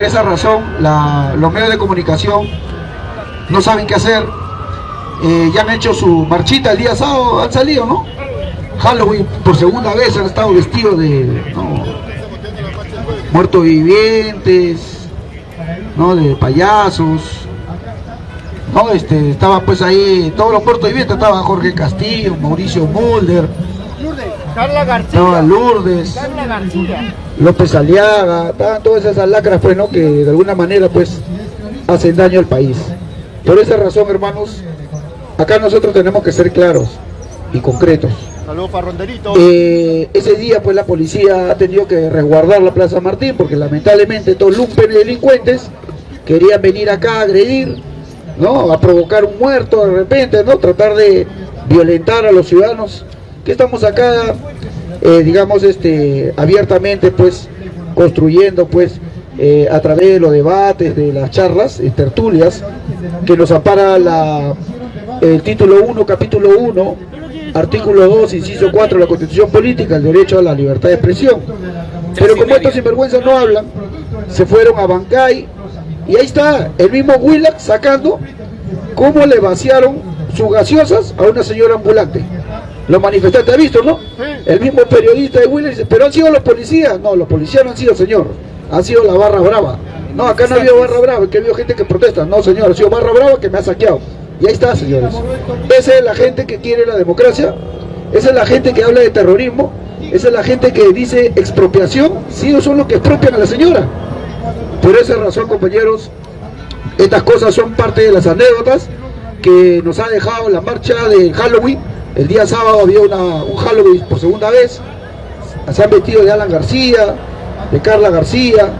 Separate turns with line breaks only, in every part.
Por esa razón, la- los medios de comunicación no saben qué hacer. Eh, ya han hecho su marchita el día sábado, han salido, ¿no? Halloween, por segunda vez han estado vestidos de muertos vivientes, ¿no? De payasos. ¿no? Este, estaban pues ahí, todos los muertos vivientes, estaban Jorge Castillo, Mauricio Mulder,
Carla García.
estaba Lourdes.
Carla García.
López Aliaga, estaban todas esas lacras pues, ¿no? que de alguna manera pues hacen daño al país. Por esa razón, hermanos, acá nosotros tenemos que ser claros y concretos.
Saludos para Ronderito.
Eh, ese día pues la policía ha tenido que resguardar la Plaza Martín porque lamentablemente estos lumpen y delincuentes querían venir acá a agredir, ¿no? A provocar un muerto de repente, ¿no? Tratar de violentar a los ciudadanos que estamos acá, eh, digamos, este, abiertamente pues construyendo pues eh, a través de los debates, de las charlas, tertulias, que nos ampara la, el título 1, capítulo 1, artículo 2, inciso 4 de la Constitución Política, el derecho a la libertad de expresión. Pero como estos sinvergüenzas no hablan, se fueron a Bancay y ahí está el mismo Willax sacando cómo le vaciaron sus gaseosas a una señora ambulante. Los manifestantes, ¿ha visto, no? El mismo periodista de Willax dice, pero han sido los policías. No, los policías no han sido, señor. Han sido la barra brava. No, acá no ha habido barra brava, que ha habido gente que protesta. No, señor, ha sido barra brava que me ha saqueado. Y ahí está, señores. Esa es la gente que quiere la democracia. Esa es la gente que habla de terrorismo. Esa es la gente que dice expropiación. Sí, ellos son los que expropian a la señora. Por esa razón, compañeros, estas cosas son parte de las anécdotas que nos ha dejado la marcha de Halloween. El día sábado había una, un Halloween por segunda vez. Se han vestido de Alan García, de Carla García,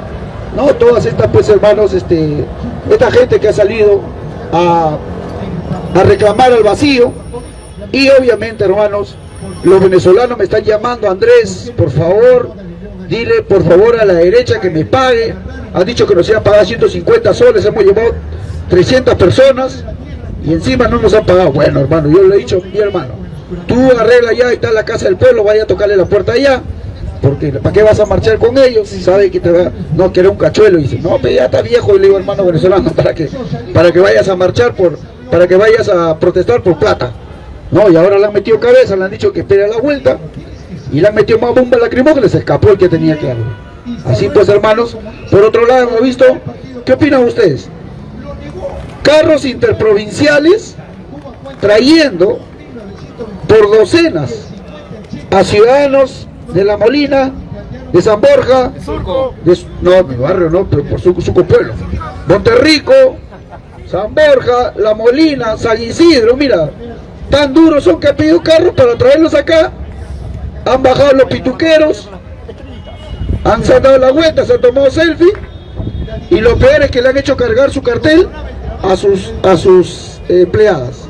¿no? Todas estas, pues, hermanos, este, esta gente que ha salido a, a reclamar al vacío. Y obviamente, hermanos, los venezolanos me están llamando, Andrés, por favor, dile por favor a la derecha que me pague. Han dicho que nos iban a pagar 150 soles, hemos llevado 300 personas y encima no nos han pagado. Bueno, hermano, yo le he dicho, mi hermano, tú arregla ya, está la casa del pueblo, vaya a tocarle la puerta allá. Porque ¿para qué vas a marchar con ellos? Si sabe que te va, no, que era un cachuelo. Dice, no, pero ya está viejo, y le digo, hermano venezolano, para que, para que vayas a marchar por, para que vayas a protestar por plata. No, y ahora le han metido cabeza, le han dicho que espere a la vuelta y le han metido más bomba lacrimógena, se escapó el que tenía que darle. Así pues, hermanos, por otro lado hemos visto, ¿qué opinan ustedes? Carros interprovinciales trayendo por docenas a ciudadanos de La Molina, de San Borja, de, no, mi barrio no, pero por su, su pueblo, Monterrico, San Borja, La Molina, San Isidro, mira, tan duros son que han pedido carros para traerlos acá, han bajado los pituqueros, han sacado la vuelta, se han tomado selfie, y lo peor es que le han hecho cargar su cartel a sus, a sus eh, empleadas.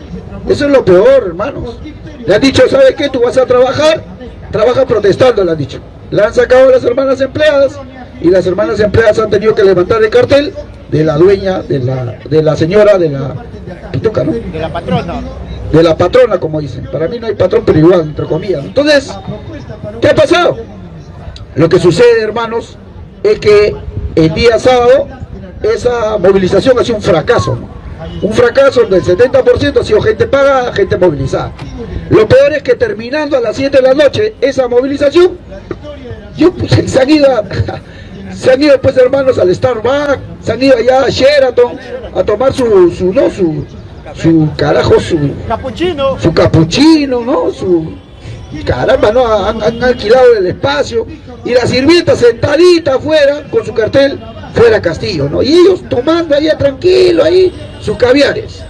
Eso es lo peor, hermanos. Le han dicho, ¿sabes qué? Tú vas a trabajar, trabaja protestando, le han dicho. Le han sacado a las hermanas empleadas y las hermanas empleadas han tenido que levantar el cartel de la dueña, de la, de la señora, de la pituca, ¿no?
De la patrona.
de la patrona, como dicen. Para mí no hay patrón, pero igual, entre comillas. Entonces, ¿qué ha pasado? Lo que sucede, hermanos, es que el día sábado esa movilización ha sido un fracaso. ¿no? Un fracaso donde el 70% ha sido gente pagada, gente movilizada. Lo peor es que terminando a las 7 de la noche esa movilización, yo, pues, se han ido a- se han ido pues hermanos al Starbucks, se han ido allá a Sheraton a tomar su, su no, su, su carajo, su,
Capuchino.
su capuchino, ¿no? Su caramba, ¿no? Han, han alquilado el espacio y la sirvienta sentadita afuera con su cartel fuera Castillo, ¿no? Y ellos tomando allá tranquilo ahí sus caviares.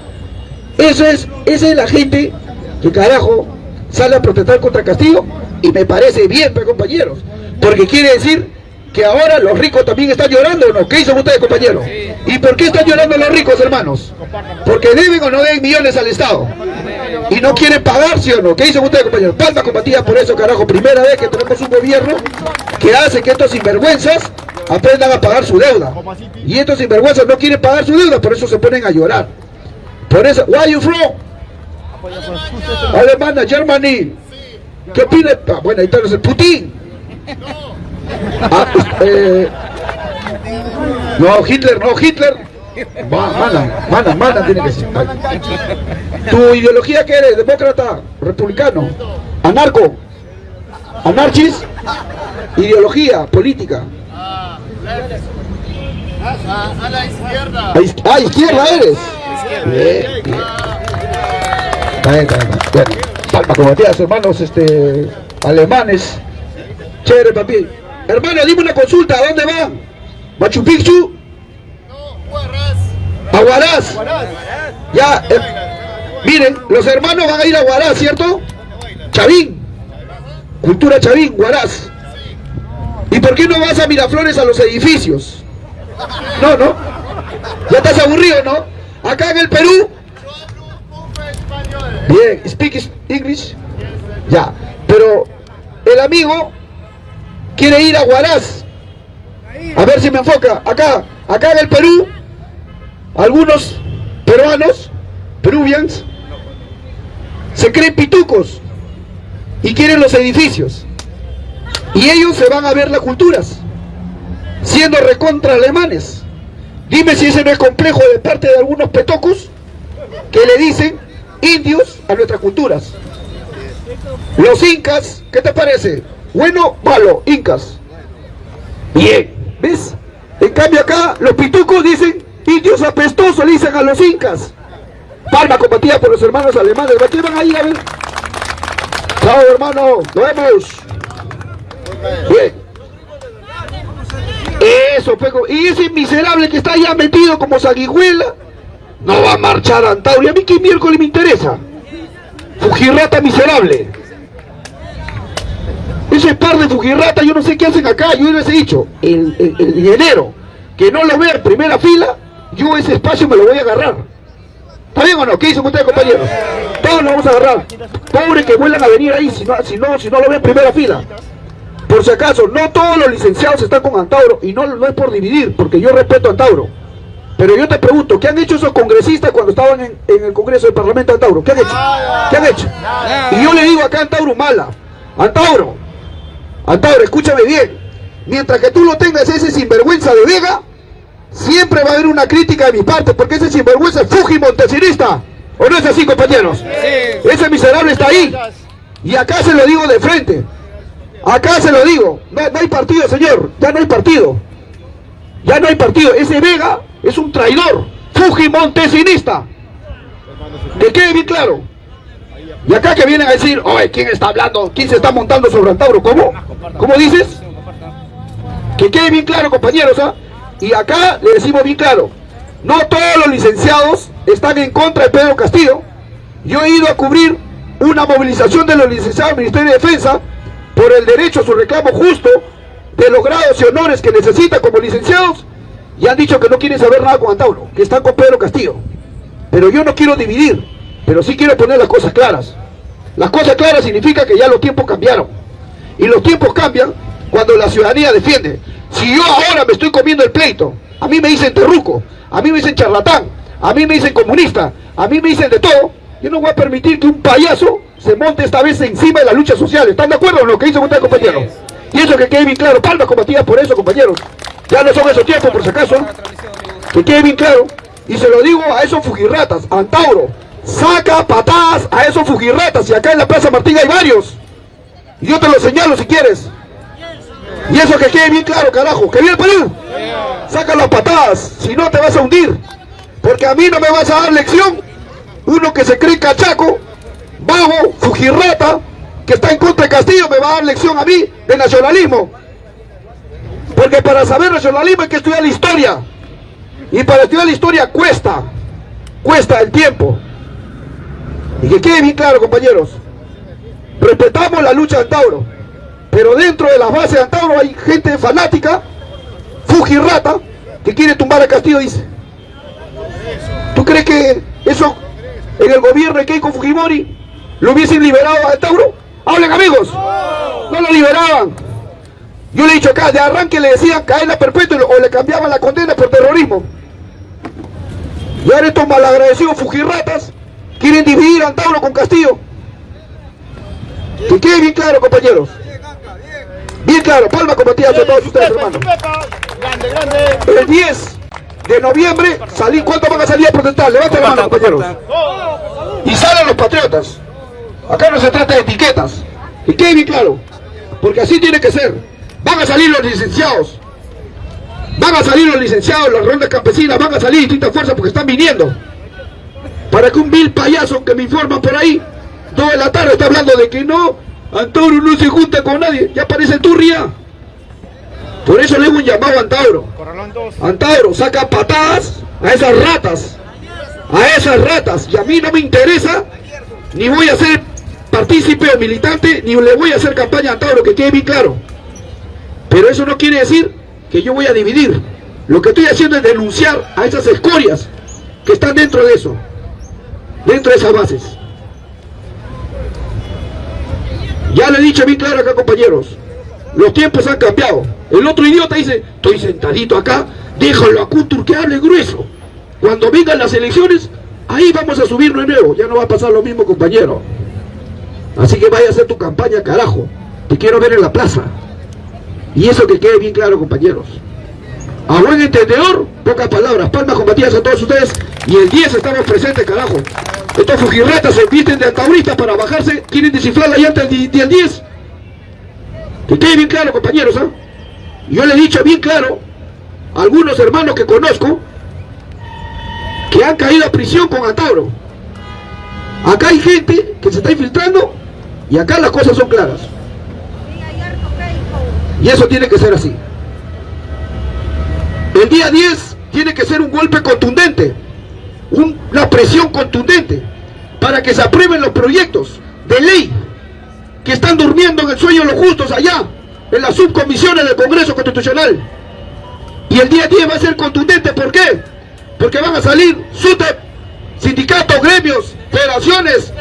Eso es, esa es la gente que carajo sale a protestar contra Castillo y me parece bien, pues, compañeros, porque quiere decir que ahora los ricos también están llorando, ¿o ¿no? ¿Qué dicen ustedes, compañeros? ¿Y por qué están llorando los ricos, hermanos? Porque deben o no deben millones al Estado. Y no quieren pagar, ¿sí o no? ¿Qué dicen ustedes, compañeros? Palma combatida por eso, carajo. Primera vez que tenemos un gobierno que hace que estos sinvergüenzas aprendan a pagar su deuda. Y estos sinvergüenzas no quieren pagar su deuda, por eso se ponen a llorar. Por eso, where are you from? Alemania, Germany. ¿Qué opina? Ah, bueno, ahí está el Putin. Ah, eh, No, Hitler, no, Hitler. Ma- Mana, mana, mana tiene que ser. ¿Tu ideología qué eres? ¿Demócrata? ¿Republicano? ¿Anarco? ¿Anarchis? Ideología, política.
A, a la izquierda.
Iz- Ah, izquierda eres. Bien, bien. Está bien, está bien, está bien. Bueno, palma con Matías, hermanos este, alemanes. Chévere, papi. Hermano, dime una consulta, ¿a dónde van? ¿Machu Picchu?
No.
¿A?
Guarras.
Ya, eh, miren, los hermanos van a ir a Huaraz, ¿cierto? Chavín. Cultura Chavín, Huaraz. ¿Y por qué no vas a Miraflores a los edificios? No, no. Ya estás aburrido, ¿no? Acá en el Perú, bien, speak is- English. Ya, pero el amigo quiere ir a Huaraz. A ver si me enfoca. Acá, acá en el Perú, algunos peruanos, peruvians, se creen pitucos y quieren los edificios. Y ellos se van a ver las culturas, siendo recontra alemanes. Dime si ese no es complejo de parte de algunos petocos que le dicen indios a nuestras culturas. Los incas, ¿qué te parece? Bueno, malo, incas. Bien, ¿ves? En cambio acá los pitucos dicen indios apestosos, le dicen a los incas. Palma combatida por los hermanos alemanes. ¿A qué a ir a ver? Chao hermano, nos vemos. Eso, Peco. Y ese miserable que está allá metido como sanguijuela, no va a marchar a Antauro. ¿Y a mí qué miércoles me interesa? Fujirrata miserable. Ese par de Fujirrata, yo no sé qué hacen acá. Yo les he dicho, el, el, el enero, que no lo vea en primera fila, yo ese espacio me lo voy a agarrar. ¿Está bien o no? ¿Qué dicen ustedes, compañeros? Todos lo vamos a agarrar. Pobre que vuelvan a venir ahí si no, si no, si no lo ven en primera fila. Por si acaso, no todos los licenciados están con Antauro y no, no es por dividir, porque yo respeto a Antauro. Pero yo te pregunto, ¿qué han hecho esos congresistas cuando estaban en, en el Congreso del Parlamento de Antauro? ¿Qué han hecho? ¿Qué han hecho? Y yo le digo acá a Antauro mala. Antauro, Antauro, escúchame bien. Mientras que tú lo tengas ese sinvergüenza de Vega, siempre va a haber una crítica de mi parte, porque ese sinvergüenza es Fuji Montesinista. ¿O no es así, compañeros? Ese miserable está ahí. Y acá se lo digo de frente. Acá se lo digo. No, hay partido, señor. Ya no hay partido. Ya no hay partido. Ese Vega es un traidor. Fuji Montesinista. Que quede bien claro. Y acá que vienen a decir, oye, ¿quién está hablando? ¿Quién se está montando sobre Antauro? ¿Cómo? ¿Cómo dices? Que quede bien claro, compañeros, ¿ah? Y acá le decimos bien claro, no todos los licenciados están en contra de Pedro Castillo. Yo he ido a cubrir una movilización de los licenciados del Ministerio de Defensa por el derecho a su reclamo justo de los grados y honores que necesitan como licenciados y han dicho que no quieren saber nada con Antauro, que están con Pedro Castillo. Pero yo no quiero dividir, pero sí quiero poner las cosas claras. Las cosas claras significa que ya los tiempos cambiaron. Y los tiempos cambian cuando la ciudadanía defiende. Si yo ahora me estoy comiendo el pleito, a mí me dicen terruco, a mí me dicen charlatán, a mí me dicen comunista, a mí me dicen de todo, yo no voy a permitir que un payaso se monte esta vez encima de la lucha social. ¿Están de acuerdo en lo que dicen ustedes, compañeros? Y eso que quede bien claro, palmas combatidas por eso, compañeros. Ya no son esos tiempos, por si acaso. Que quede bien claro. Y se lo digo a esos fujirratas, Antauro, saca patadas a esos fujirratas. Y acá en la Plaza Martín hay varios. Y yo te lo señalo si quieres. Y eso que quede bien claro, carajo. ¿Que viene el Perú? Saca las patadas, si no te vas a hundir. Porque a mí no me vas a dar lección. Uno que se cree cachaco, bajo, fujirrata, que está en contra de Castillo, me va a dar lección a mí de nacionalismo. Porque para saber nacionalismo hay que estudiar la historia. Y para estudiar la historia cuesta, cuesta el tiempo. Y que quede bien claro, compañeros. Respetamos la lucha de Antauro. Pero dentro de las bases de Antauro hay gente fanática, fujirrata, que quiere tumbar a Castillo, dice. ¿Tú crees que eso en el gobierno de Keiko Fujimori lo hubiesen liberado a Antauro? Hablen amigos. No lo liberaban. Yo le he dicho acá, de arranque le decían cadena perpetua o le cambiaban la condena por terrorismo. Y ahora estos malagradecidos fujirratas quieren dividir a Antauro con Castillo. Que quede bien claro, compañeros. Bien claro, palma combatida a todos ustedes, hermanos. El 10 de noviembre, salí, ¿cuánto van a salir a protestar? Levanten la mano, compañeros. Y salen los patriotas. Acá no se trata de etiquetas. Y quede bien claro. Porque así tiene que ser. Van a salir los licenciados. Van a salir los licenciados, las rondas campesinas, van a salir distintas fuerzas porque están viniendo. Para que un vil payaso que me informa por ahí, toda la tarde está hablando de que no, Antauro no se junta con nadie. Ya parece turria. Por eso le hago un llamado a Antauro. Antauro, saca patadas a esas ratas. A esas ratas. Y a mí no me interesa, ni voy a ser partícipe o militante, ni le voy a hacer campaña a Antauro, que quede bien claro. Pero eso no quiere decir que yo voy a dividir. Lo que estoy haciendo es denunciar a esas escorias que están dentro de eso. Dentro de esas bases. Ya le he dicho bien claro acá, compañeros. Los tiempos han cambiado. El otro idiota dice, estoy sentadito acá, déjalo a Kuntur que hable grueso. Cuando vengan las elecciones, ahí vamos a subir de nuevo. Ya no va a pasar lo mismo, compañero. Así que vaya a hacer tu campaña, carajo. Te quiero ver en la plaza. Y eso que quede bien claro, compañeros. A buen entendedor, pocas palabras. Palmas combatidas a todos ustedes. Y el 10 estamos presentes, carajo. Estos fujirretas se visten de antauristas para bajarse. Quieren descifrar la llanta del 10. Que quede bien claro, compañeros. ¿ah? Yo le he dicho bien claro a algunos hermanos que conozco que han caído a prisión con Antauro. Acá hay gente que se está infiltrando y acá las cosas son claras. Y eso tiene que ser así. El día 10 tiene que ser un golpe contundente, una presión contundente, para que se aprueben los proyectos de ley que están durmiendo en el sueño de los justos allá, en las subcomisiones del Congreso Constitucional. Y el día 10 va a ser contundente, ¿por qué? Porque van a salir SUTEP, sindicatos, gremios, federaciones,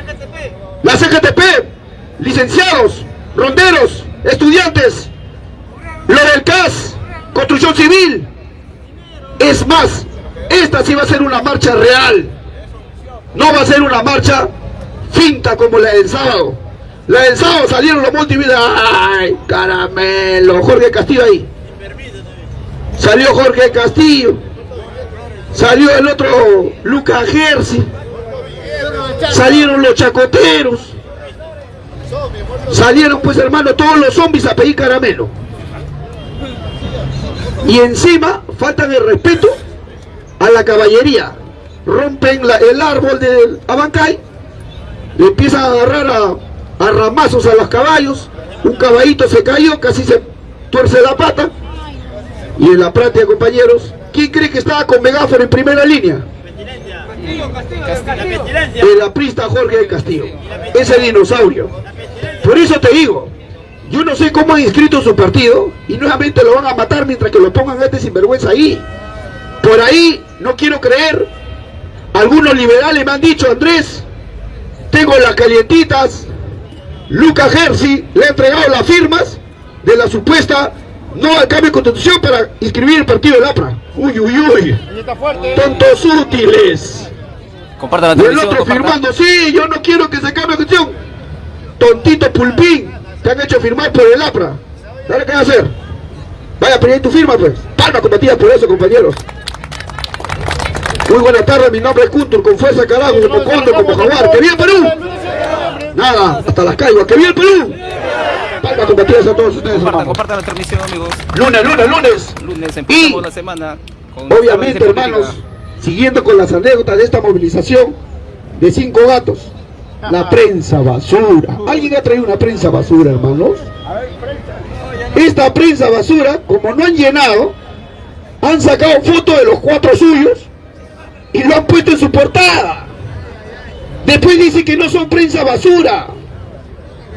la CGTP, licenciados, ronderos, estudiantes, lo del CAS, construcción civil. Es más, esta sí va a ser una marcha real. No va a ser una marcha finta como la del sábado. La del sábado salieron los multimedia. ¡Ay, caramelo! Jorge Castillo ahí. Salió Jorge Castillo. Salió el otro Lucas Gersi. Salieron los chacoteros. Salieron pues hermano todos los zombies a pedir caramelo. Y encima faltan el respeto a la caballería. Rompen el árbol del Abancay, le empiezan a agarrar a, a ramazos a los caballos, un caballito se cayó, casi se tuerce la pata. Y en la práctica, compañeros, ¿quién cree que estaba con megáfono en primera línea? El aprista Jorge del Castillo, ese dinosaurio. Por eso te digo, yo no sé cómo han inscrito su partido y nuevamente lo van a matar mientras que lo pongan a este sinvergüenza ahí. Por ahí, no quiero creer, algunos liberales me han dicho, Andrés, tengo las calientitas, Lucas Gersi le ha entregado las firmas de la supuesta no al cambio de constitución para inscribir el partido del APRA. Uy, uy, uy. Tontos útiles.
Comparta la
Y el otro firmando, sí, yo no quiero que se cambie de constitución. Tontito pulpín, te han hecho firmar por el APRA. Dale, ¿qué va a hacer? Vaya, pedir tu firma, pues. Palma combatida por eso, compañeros. Muy buena tarde, mi nombre es Kuntur, con fuerza carajo, como cóndor, como jaguar. ¡Que viva Perú! Nada, hasta las caigas. ¡Que viva el Perú! Palmas combatidas a todos ustedes,
Compartan, la transmisión, amigos.
Lunes, lunes, lunes.
Lunes empezamos la semana con
Obviamente, hermanos,
política.
siguiendo con las anécdotas de esta movilización de cinco gatos, la prensa basura. ¿Alguien ha traído una prensa basura, hermanos? Esta prensa basura, como no han llenado, han sacado fotos de los cuatro suyos y lo han puesto en su portada. Después dicen que no son prensa basura.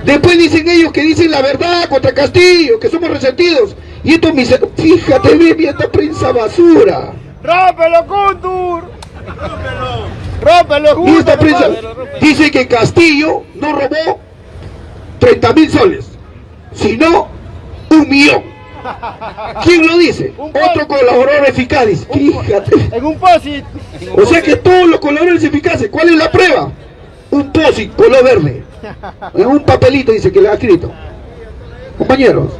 Después dicen ellos que dicen la verdad contra Castillo, que somos resentidos. Y esto, mis... fíjate, baby, esta prensa basura.
¡Rómpelo, Kuntur! ¡Rómpelo,
dice que Castillo no robó 30 mil soles, sino un millón. ¿Quién lo dice? Otro colaborador eficaz. dice. Fíjate.
En un posit.
O sea que todos los colaboradores eficaces, ¿cuál es la prueba? Un POSIT color verde. En un papelito dice que le ha escrito. Compañeros,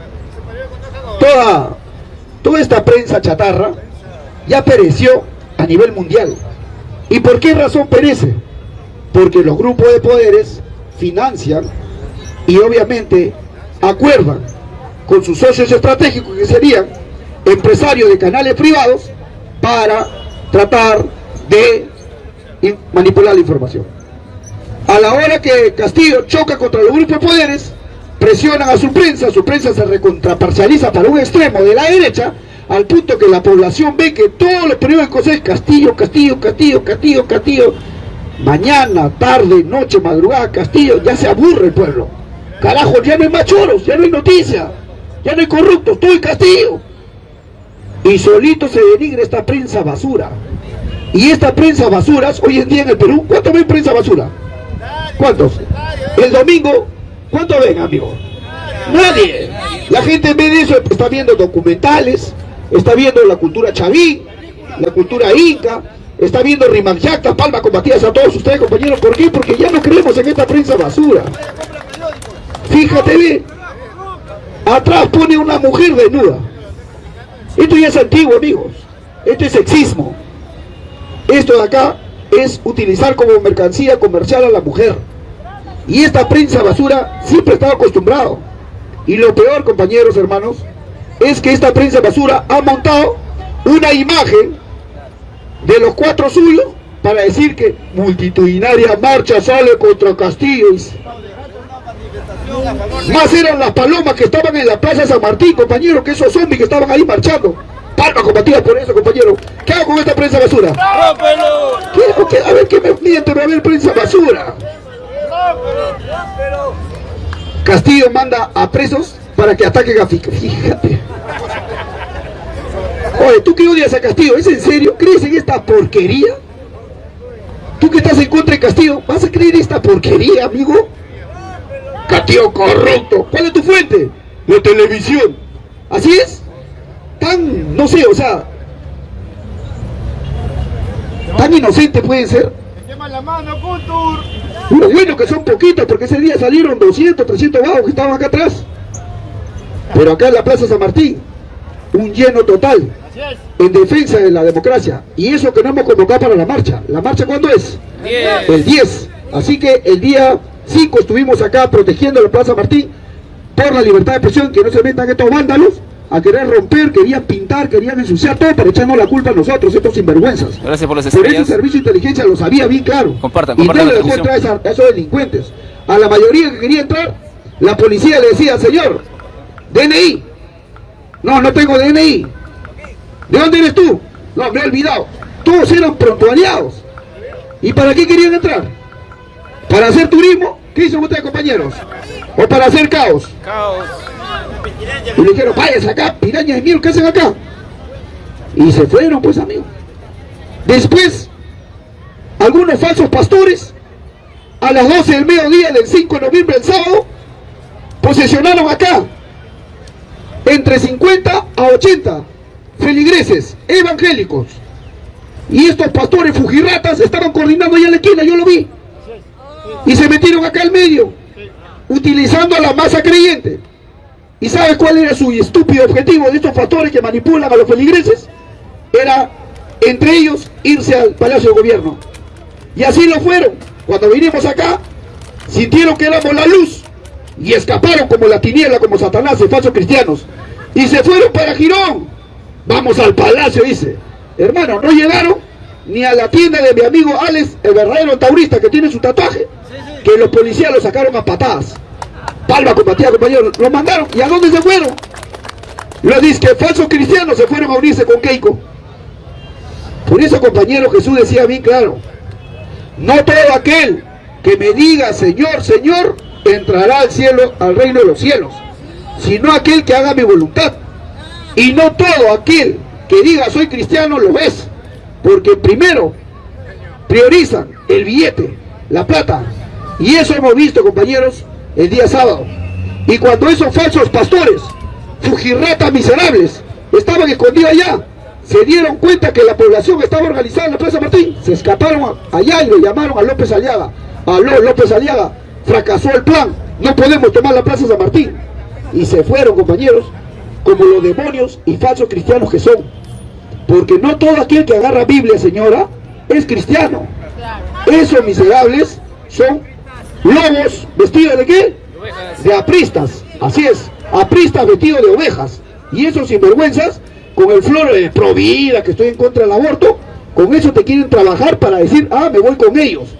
toda toda esta prensa chatarra ya pereció a nivel mundial. ¿Y por qué razón perece? Porque los grupos de poderes financian y obviamente acuerdan con sus socios estratégicos que serían empresarios de canales privados para tratar de manipular la información. A la hora que Castillo choca contra los grupos de poderes, presionan a su prensa, su prensa se recontraparcializa para un extremo de la derecha, al punto que la población ve que todos los periódicos es Castillo, Castillo, Castillo, Castillo, Castillo. Mañana, tarde, noche, madrugada, Castillo, ya se aburre el pueblo. Carajo, ya no hay machoros, ya no hay noticia, ya no hay corruptos, todo el Castillo. Y solito se denigre esta prensa basura. Y esta prensa basuras, hoy en día en el Perú, ¿cuántos ven prensa basura? ¿Cuántos? El domingo, ¿cuántos ven, amigo? Nadie. La gente en vez de eso está viendo documentales, está viendo la cultura chaví, la cultura inca, está viendo Rimanjacta, Palma combatidas a todos ustedes, compañeros. ¿Por qué? Porque ya no creemos en esta prensa basura. Fíjate bien. Atrás pone una mujer desnuda. Esto ya es antiguo, amigos. Esto es sexismo. Esto de acá es utilizar como mercancía comercial a la mujer. Y esta prensa basura siempre estaba acostumbrado. Y lo peor, compañeros, hermanos, es que esta prensa basura ha montado una imagen de los cuatro suyos para decir que multitudinaria marcha sale contra Castillo. Más eran las palomas que estaban en la plaza San Martín, compañeros, que esos zombies que estaban ahí marchando. Palma combatida por eso, compañero. ¿Qué hago con esta prensa basura? ¿Qué, a ver, que me miente, a ver prensa basura. Castillo manda a presos para que ataquen a Fica. Fíjate. Oye, ¿tú qué odias a Castillo? ¿Es en serio? ¿Crees en esta porquería? ¿Tú que estás en contra de Castillo? ¿Vas a creer esta porquería, amigo? Castillo corrupto. ¿Cuál es tu fuente? La televisión. ¿Así es? Tan, no sé, o sea... Tan inocente pueden ser. bueno que son poquitos, porque ese día salieron 200, 300 vagos que estaban acá atrás. Pero acá en la Plaza San Martín, un lleno total en defensa de la democracia. Y eso que no hemos convocado para la marcha. ¿La marcha cuándo es? El 10. Así que el día 5 estuvimos acá protegiendo la Plaza Martín por la libertad de expresión, que no se metan estos vándalos a querer romper, querían pintar, querían ensuciar todo para echarnos la culpa a nosotros, estos sinvergüenzas.
Gracias por las
Pero ese servicio de inteligencia lo sabía bien claro.
Compartan,
y
compartan
no le dejó entrar a, esos delincuentes. A la mayoría que quería entrar, la policía le decía, señor, DNI. No, no tengo DNI. ¿De dónde eres tú? No, me he olvidado. Todos eran prontuariados. ¿Y para qué querían entrar? ¿Para hacer turismo? ¿Qué dicen ustedes, compañeros? ¿O para hacer caos?
Caos.
Y le dijeron, váyanse acá, pirañas de miel, ¿qué hacen acá? Y se fueron, pues, amigos. Después, algunos falsos pastores, a las 12 del mediodía del 5 de noviembre, el sábado, posesionaron acá entre 50 a 80 feligreses evangélicos. Y estos pastores fujirratas estaban coordinando allá en la esquina, yo lo vi. Y se metieron acá al medio, utilizando a la masa creyente. ¿Y sabes cuál era su estúpido objetivo de estos pastores que manipulan a los feligreses? Era, entre ellos, irse al Palacio de Gobierno. Y así lo fueron. Cuando vinimos acá, sintieron que éramos la luz y escaparon como la tiniebla, como Satanás, de falsos cristianos. Y se fueron para Girón. Vamos al palacio, dice. Hermano, no llegaron ni a la tienda de mi amigo Alex, el verdadero taurista que tiene su tatuaje, que los policías lo sacaron a patadas. Palma combatía, compañeros. Lo mandaron. ¿Y a dónde se fueron? Los disque falsos cristianos se fueron a unirse con Keiko. Por eso, compañero, Jesús decía bien claro. No todo aquel que me diga Señor, Señor, entrará al cielo, al reino de los cielos. Sino aquel que haga mi voluntad. Y no todo aquel que diga soy cristiano lo es. Porque primero priorizan el billete, la plata. Y eso hemos visto, compañeros, el día sábado. Y cuando esos falsos pastores, fujirratas miserables, estaban escondidos allá, se dieron cuenta que la población estaba organizada en la Plaza Martín, se escaparon allá y lo llamaron a López Aliaga. Aló, López Aliaga, fracasó el plan, no podemos tomar la Plaza San Martín. Y se fueron, compañeros, como los demonios y falsos cristianos que son. Porque no todo aquel que agarra Biblia, señora, es cristiano. Esos miserables son lobos vestidos de qué? De apristas. Así es, apristas vestidos de ovejas. Y esos sinvergüenzas, con el flor de provida que estoy en contra del aborto, con eso te quieren trabajar para decir, ah, me voy con ellos.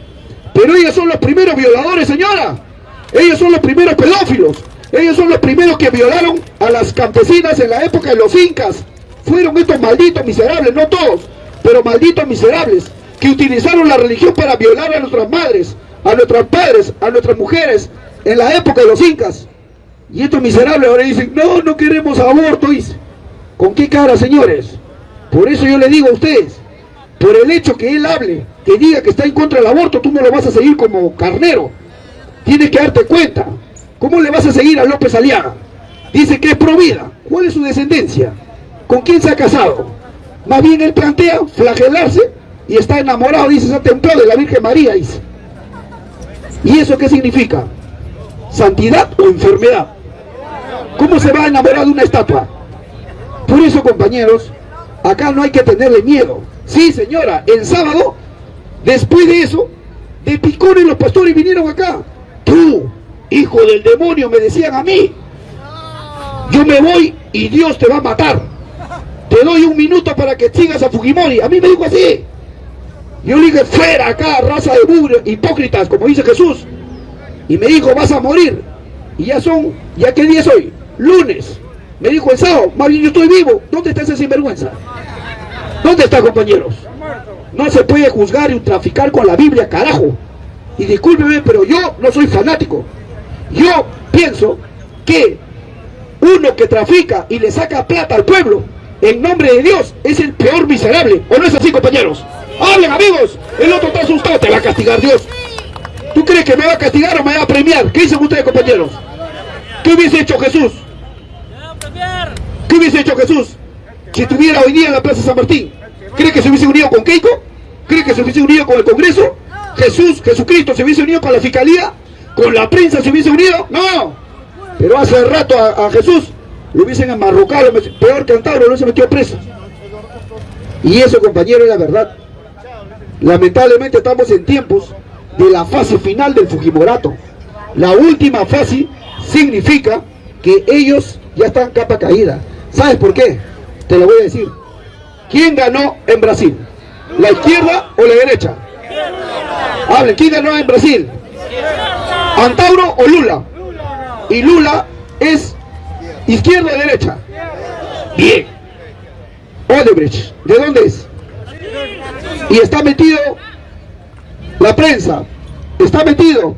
Pero ellos son los primeros violadores, señora. Ellos son los primeros pedófilos. Ellos son los primeros que violaron a las campesinas en la época de los incas. Fueron estos malditos miserables, no todos, pero malditos miserables, que utilizaron la religión para violar a nuestras madres, a nuestros padres, a nuestras mujeres, en la época de los incas. Y estos miserables ahora dicen, no, no queremos aborto. ¿Con qué cara, señores? Por eso yo le digo a ustedes, por el hecho que él hable, que diga que está en contra del aborto, tú no lo vas a seguir como carnero. Tienes que darte cuenta. ¿Cómo le vas a seguir a López Aliaga? Dice que es pro vida. ¿Cuál es su descendencia? ¿Con quién se ha casado? Más bien él plantea flagelarse y está enamorado, dice, ha templado de la Virgen María. ¿Y eso qué significa? ¿Santidad o enfermedad? ¿Cómo se va a enamorar de una estatua? Por eso, compañeros, acá no hay que tenerle miedo. Sí, señora, el sábado, después de eso, de picones los pastores vinieron acá. Tú, hijo del demonio, me decían a mí. Yo me voy y Dios te va a matar. Te doy un minuto para que sigas a Fujimori. A mí me dijo así. Yo le dije, fuera acá, raza de burros, hipócritas, como dice Jesús. Y me dijo, vas a morir. Y ya son, ¿ya qué día es hoy? Lunes. Me dijo el sábado, más bien yo estoy vivo. ¿Dónde está ese sinvergüenza? ¿Dónde está, compañeros? No se puede juzgar y traficar con la Biblia, carajo. Y discúlpeme, pero yo no soy fanático. Yo pienso que uno que trafica y le saca plata al pueblo en nombre de Dios es el peor miserable. ¿O no es así, compañeros? Hablen, amigos. El otro está asustado, te va a castigar Dios. ¿Tú crees que me va a castigar o me va a premiar? ¿Qué dicen ustedes, compañeros? ¿Qué hubiese hecho Jesús? ¿Qué hubiese hecho Jesús si estuviera hoy día en la Plaza San Martín? ¿Cree que se hubiese unido con Keiko? ¿Cree que se hubiese unido con el Congreso? ¿Jesús, Jesucristo se hubiese unido con la Fiscalía? ¿Con la prensa se hubiese unido? No. Pero hace rato a, Jesús lo hubiesen enmarrocado, peor que Antauro, no se metió preso. Y eso, compañero, es la verdad. Lamentablemente estamos en tiempos de la fase final del Fujimorato. La última fase significa que ellos ya están capa caída. ¿Sabes por qué? Te lo voy a decir. ¿Quién ganó en Brasil? ¿La izquierda o la derecha? Hablen, ¿quién ganó en Brasil? ¿Antauro o Lula? Y Lula es izquierda o derecha. Bien. Odebrecht, ¿de dónde es? Y está metido la prensa, está metido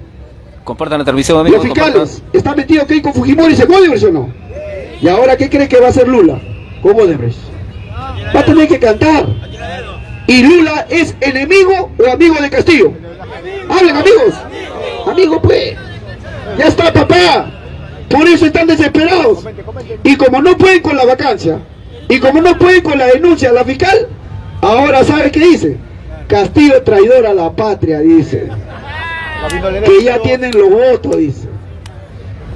Compartan la transmisión, amigos.
Los fiscales, está metido con Fujimori, ¿se puede o no? ¿Y ahora qué cree que va a hacer Lula? ¿Cómo Odebrecht? Va a tener que cantar. ¿Y Lula es enemigo o amigo de Castillo? Hablen, amigos. Amigos, pues. Ya está, papá. Por eso están desesperados. Y como no pueden con la vacancia, y como no pueden con la denuncia a la fiscal, ahora ¿sabe qué dice? Castillo traidor a la patria, dice. Que ya tienen los votos, dice.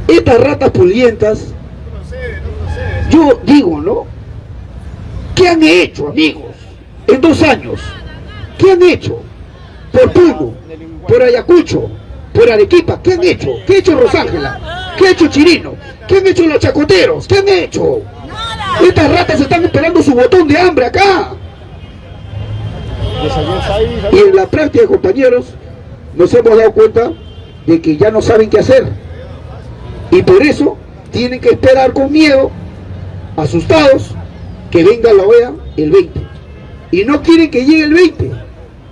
Estas ratas pulientas, yo digo, ¿no? ¿Qué han hecho, amigos? En dos años. ¿Qué han hecho? Por Puno, por Ayacucho, por Arequipa. ¿Qué han hecho? ¿Qué ha hecho Rosángela? ¿Qué ha hecho Chirino? ¿Qué han hecho los chacoteros? ¿Qué han hecho? Estas ratas están esperando su botón de hambre acá. Y en la práctica, compañeros, nos hemos dado cuenta de que ya no saben qué hacer. Y por eso tienen que esperar con miedo, asustados, que venga la OEA el 20. Y no quieren que llegue el 20.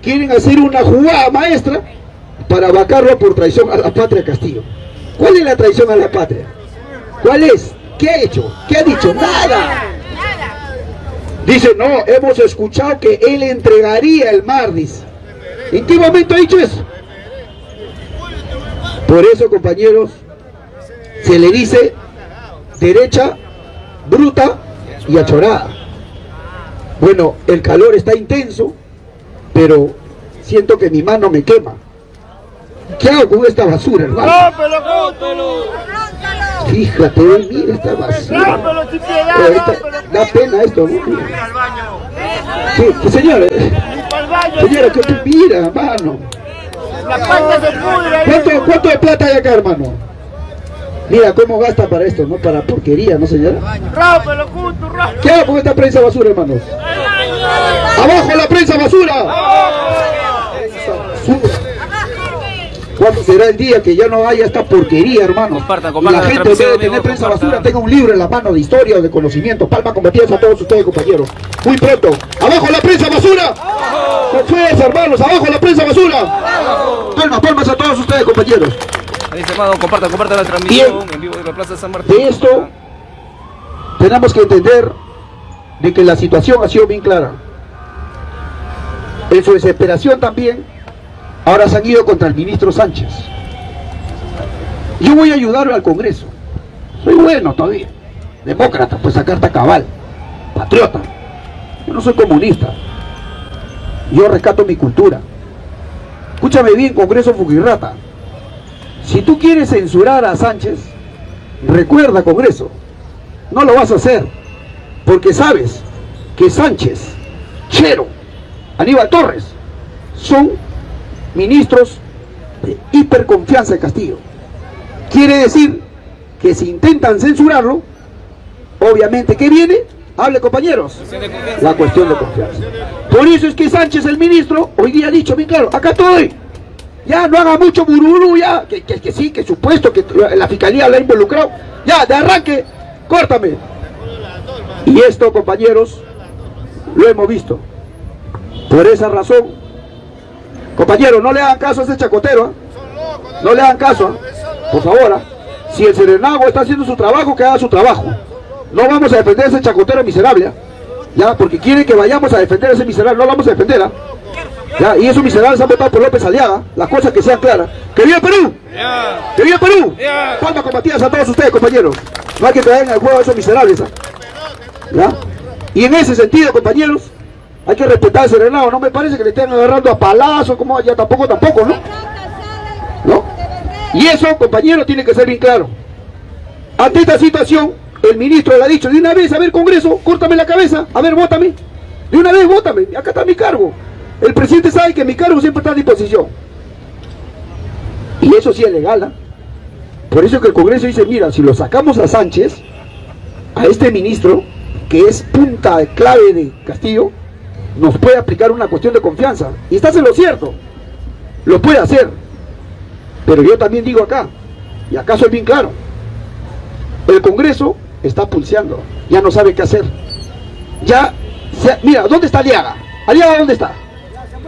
Quieren hacer una jugada maestra para vacarlo por traición a la patria Castillo. ¿Cuál es la traición a la patria? ¿Cuál es? ¿Qué ha hecho? ¿Qué ha dicho? Nada. Dice, no, hemos escuchado que él entregaría el mar, dice. ¿En qué momento ha dicho eso? Por eso, compañeros, se le dice derecha, bruta y achorada. Bueno, el calor está intenso, pero siento que mi mano me quema. ¿Qué hago con esta basura, hermano? Fíjate, ve, mira esta basura. Eh, esta- da pena esto, ¿no?
Mira al baño.
Sí, sí,
baño.
señora, ¿qué tú mira, hermano? ¿Cuánto, ¿Cuánto de plata hay acá, hermano? Mira cómo gasta para esto, ¿no? Para porquería, ¿no, señora?
Rámpelo, Cutu, rámpelo.
¿Qué hago con esta prensa basura, hermanos? ¡Abajo la prensa basura! Basura. ¿Cuándo será el día que ya no haya esta porquería, hermano?
Compartan,
la gente en vez de tener prensa
compartan.
basura tenga un libro en la mano de historia o de conocimiento. Palma combatidas a todos ustedes, compañeros. Muy pronto. ¡Abajo la prensa basura! Con fuerza, hermanos. ¡Abajo la prensa basura! Palmas, palmas a todos ustedes, compañeros.
Está, hermano, compartan, compartan la transmisión en vivo de la Plaza San Martín.
De esto tenemos que entender de que la situación ha sido bien clara. En su desesperación también, ahora se han ido contra el ministro Sánchez. Yo voy a ayudar al Congreso. Soy bueno todavía. Demócrata, pues a carta cabal. Patriota. Yo no soy comunista. Yo rescato mi cultura. Escúchame bien, Congreso Fugirrata. Si tú quieres censurar a Sánchez, recuerda Congreso, no lo vas a hacer, porque sabes que Sánchez, Chero, Aníbal Torres, son ministros de hiperconfianza de Castillo. Quiere decir que si intentan censurarlo, obviamente, ¿qué viene? Hable compañeros, la cuestión de confianza. Por eso es que Sánchez, el ministro, hoy día ha dicho bien claro, acá estoy, ya no haga mucho bururu, ya, que, que, sí, que supuesto que la fiscalía lo ha involucrado, ya, de arranque, córtame. Y esto, compañeros, lo hemos visto. Por esa razón, compañeros, no le hagan caso a ese chacotero, ¿ah? no le hagan caso, ¿ah? por favor. ¿ah? Si el Serenago está haciendo su trabajo, que haga su trabajo. No vamos a defender a ese chacotero miserable, ya, porque quieren que vayamos a defender a ese miserable, no lo vamos a defender. Ya, y esos miserables han votado por López Aliaga, las cosas que sean claras. ¡Que viva Perú! ¡Que viva Perú! Palmas combatidas a todos ustedes, compañeros. No hay que traer al juego a esos miserables. ¿ah? ¿Ya? Y en ese sentido, compañeros, hay que respetar ese Serenado. No me parece que le estén agarrando a palazos, como ya tampoco, tampoco, ¿no? ¿No? Y eso, compañeros, tiene que ser bien claro. Ante esta situación, el ministro le ha dicho de una vez, a ver, Congreso, córtame la cabeza, a ver, vótame. De una vez, vótame, acá está mi cargo. El presidente sabe que mi cargo siempre está a disposición. Y eso sí es legal, ¿ah? Por eso que el Congreso dice, mira, si lo sacamos a Sánchez, a este ministro, que es punta clave de Castillo, nos puede aplicar una cuestión de confianza. Y estás en lo cierto, lo puede hacer. Pero yo también digo acá, y acá soy bien claro, el Congreso está pulseando, ya no sabe qué hacer. Ya, mira, ¿dónde está Aliaga? ¿Aliaga dónde está?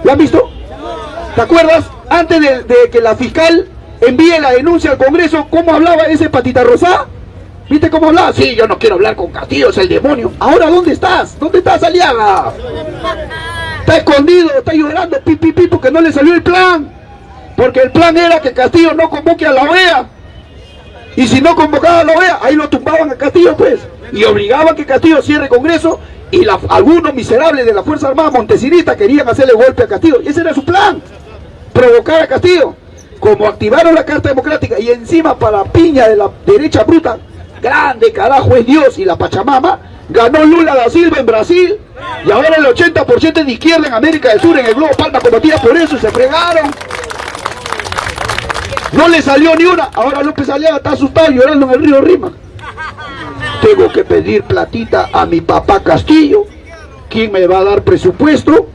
¿Lo han visto? ¿Te acuerdas? Antes de, que la fiscal envíe la denuncia al Congreso, ¿cómo hablaba ese patita rosá? ¿Viste cómo hablaba? Sí, yo no quiero hablar con Castillo, es el demonio. Ahora, ¿dónde estás? ¿Dónde estás, Aliaga? Está escondido, está llorando, pi, pi, porque no le salió el plan. Porque el plan era que Castillo no convoque a la OEA. Y si no convocaba a la OEA, ahí lo tumbaban a Castillo, pues. Y obligaban que Castillo cierre Congreso. Y la- algunos miserables de la Fuerza Armada Montesinita querían hacerle golpe a Castillo. Y ese era su plan. Provocar a Castillo. Como activaron la Carta Democrática y encima para piña de la derecha bruta, grande carajo es Dios y la Pachamama, ganó Lula da Silva en Brasil. Y ahora el 80% es de izquierda en América del Sur, en el globo palma combatida por eso y se fregaron. No le salió ni una. Ahora López Aliaga está asustado llorando en el río Rima. Tengo que pedir platita a mi papá Castillo. ¿Quién me va a dar presupuesto?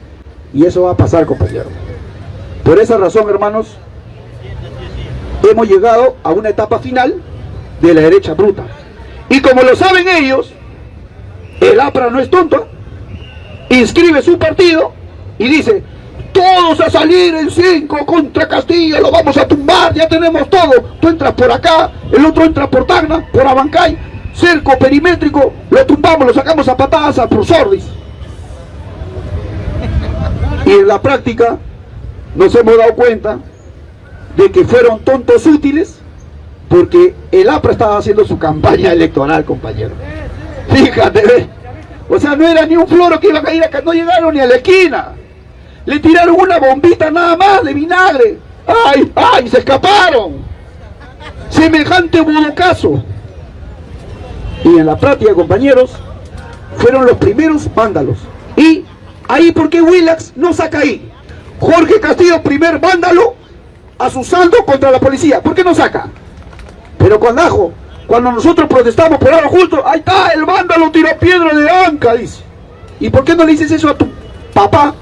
Y eso va a pasar, compañero. Por esa razón, hermanos, hemos llegado a una etapa final de la derecha bruta. Y como lo saben ellos, el APRA no es tonto. Inscribe su partido y dice, todos a salir en 5 contra Castillo, lo vamos a tumbar, ya tenemos todo. Tú entras por acá, el otro entra por Tacna, por Abancay, cerco perimétrico, lo tumbamos, lo sacamos a patadas a Prosordis. Y en la práctica nos hemos dado cuenta de que fueron tontos útiles porque el APRA estaba haciendo su campaña electoral, compañero. Fíjate, ve. O sea, no era ni un floro que iba a caer acá, no llegaron ni a la esquina. Le tiraron una bombita nada más de vinagre. ¡Ay, ay! Se escaparon. Semejante budocazo. Y en la práctica, compañeros, fueron los primeros vándalos. Y ahí, ¿por qué Willax no saca ahí? Jorge Castillo, primer vándalo, asusando contra la policía. ¿Por qué no saca? Pero cuando ajo, cuando nosotros protestamos por algo justo, ahí está, el vándalo tiró piedra de anca, dice. ¿Y por qué no le dices eso a tu papá?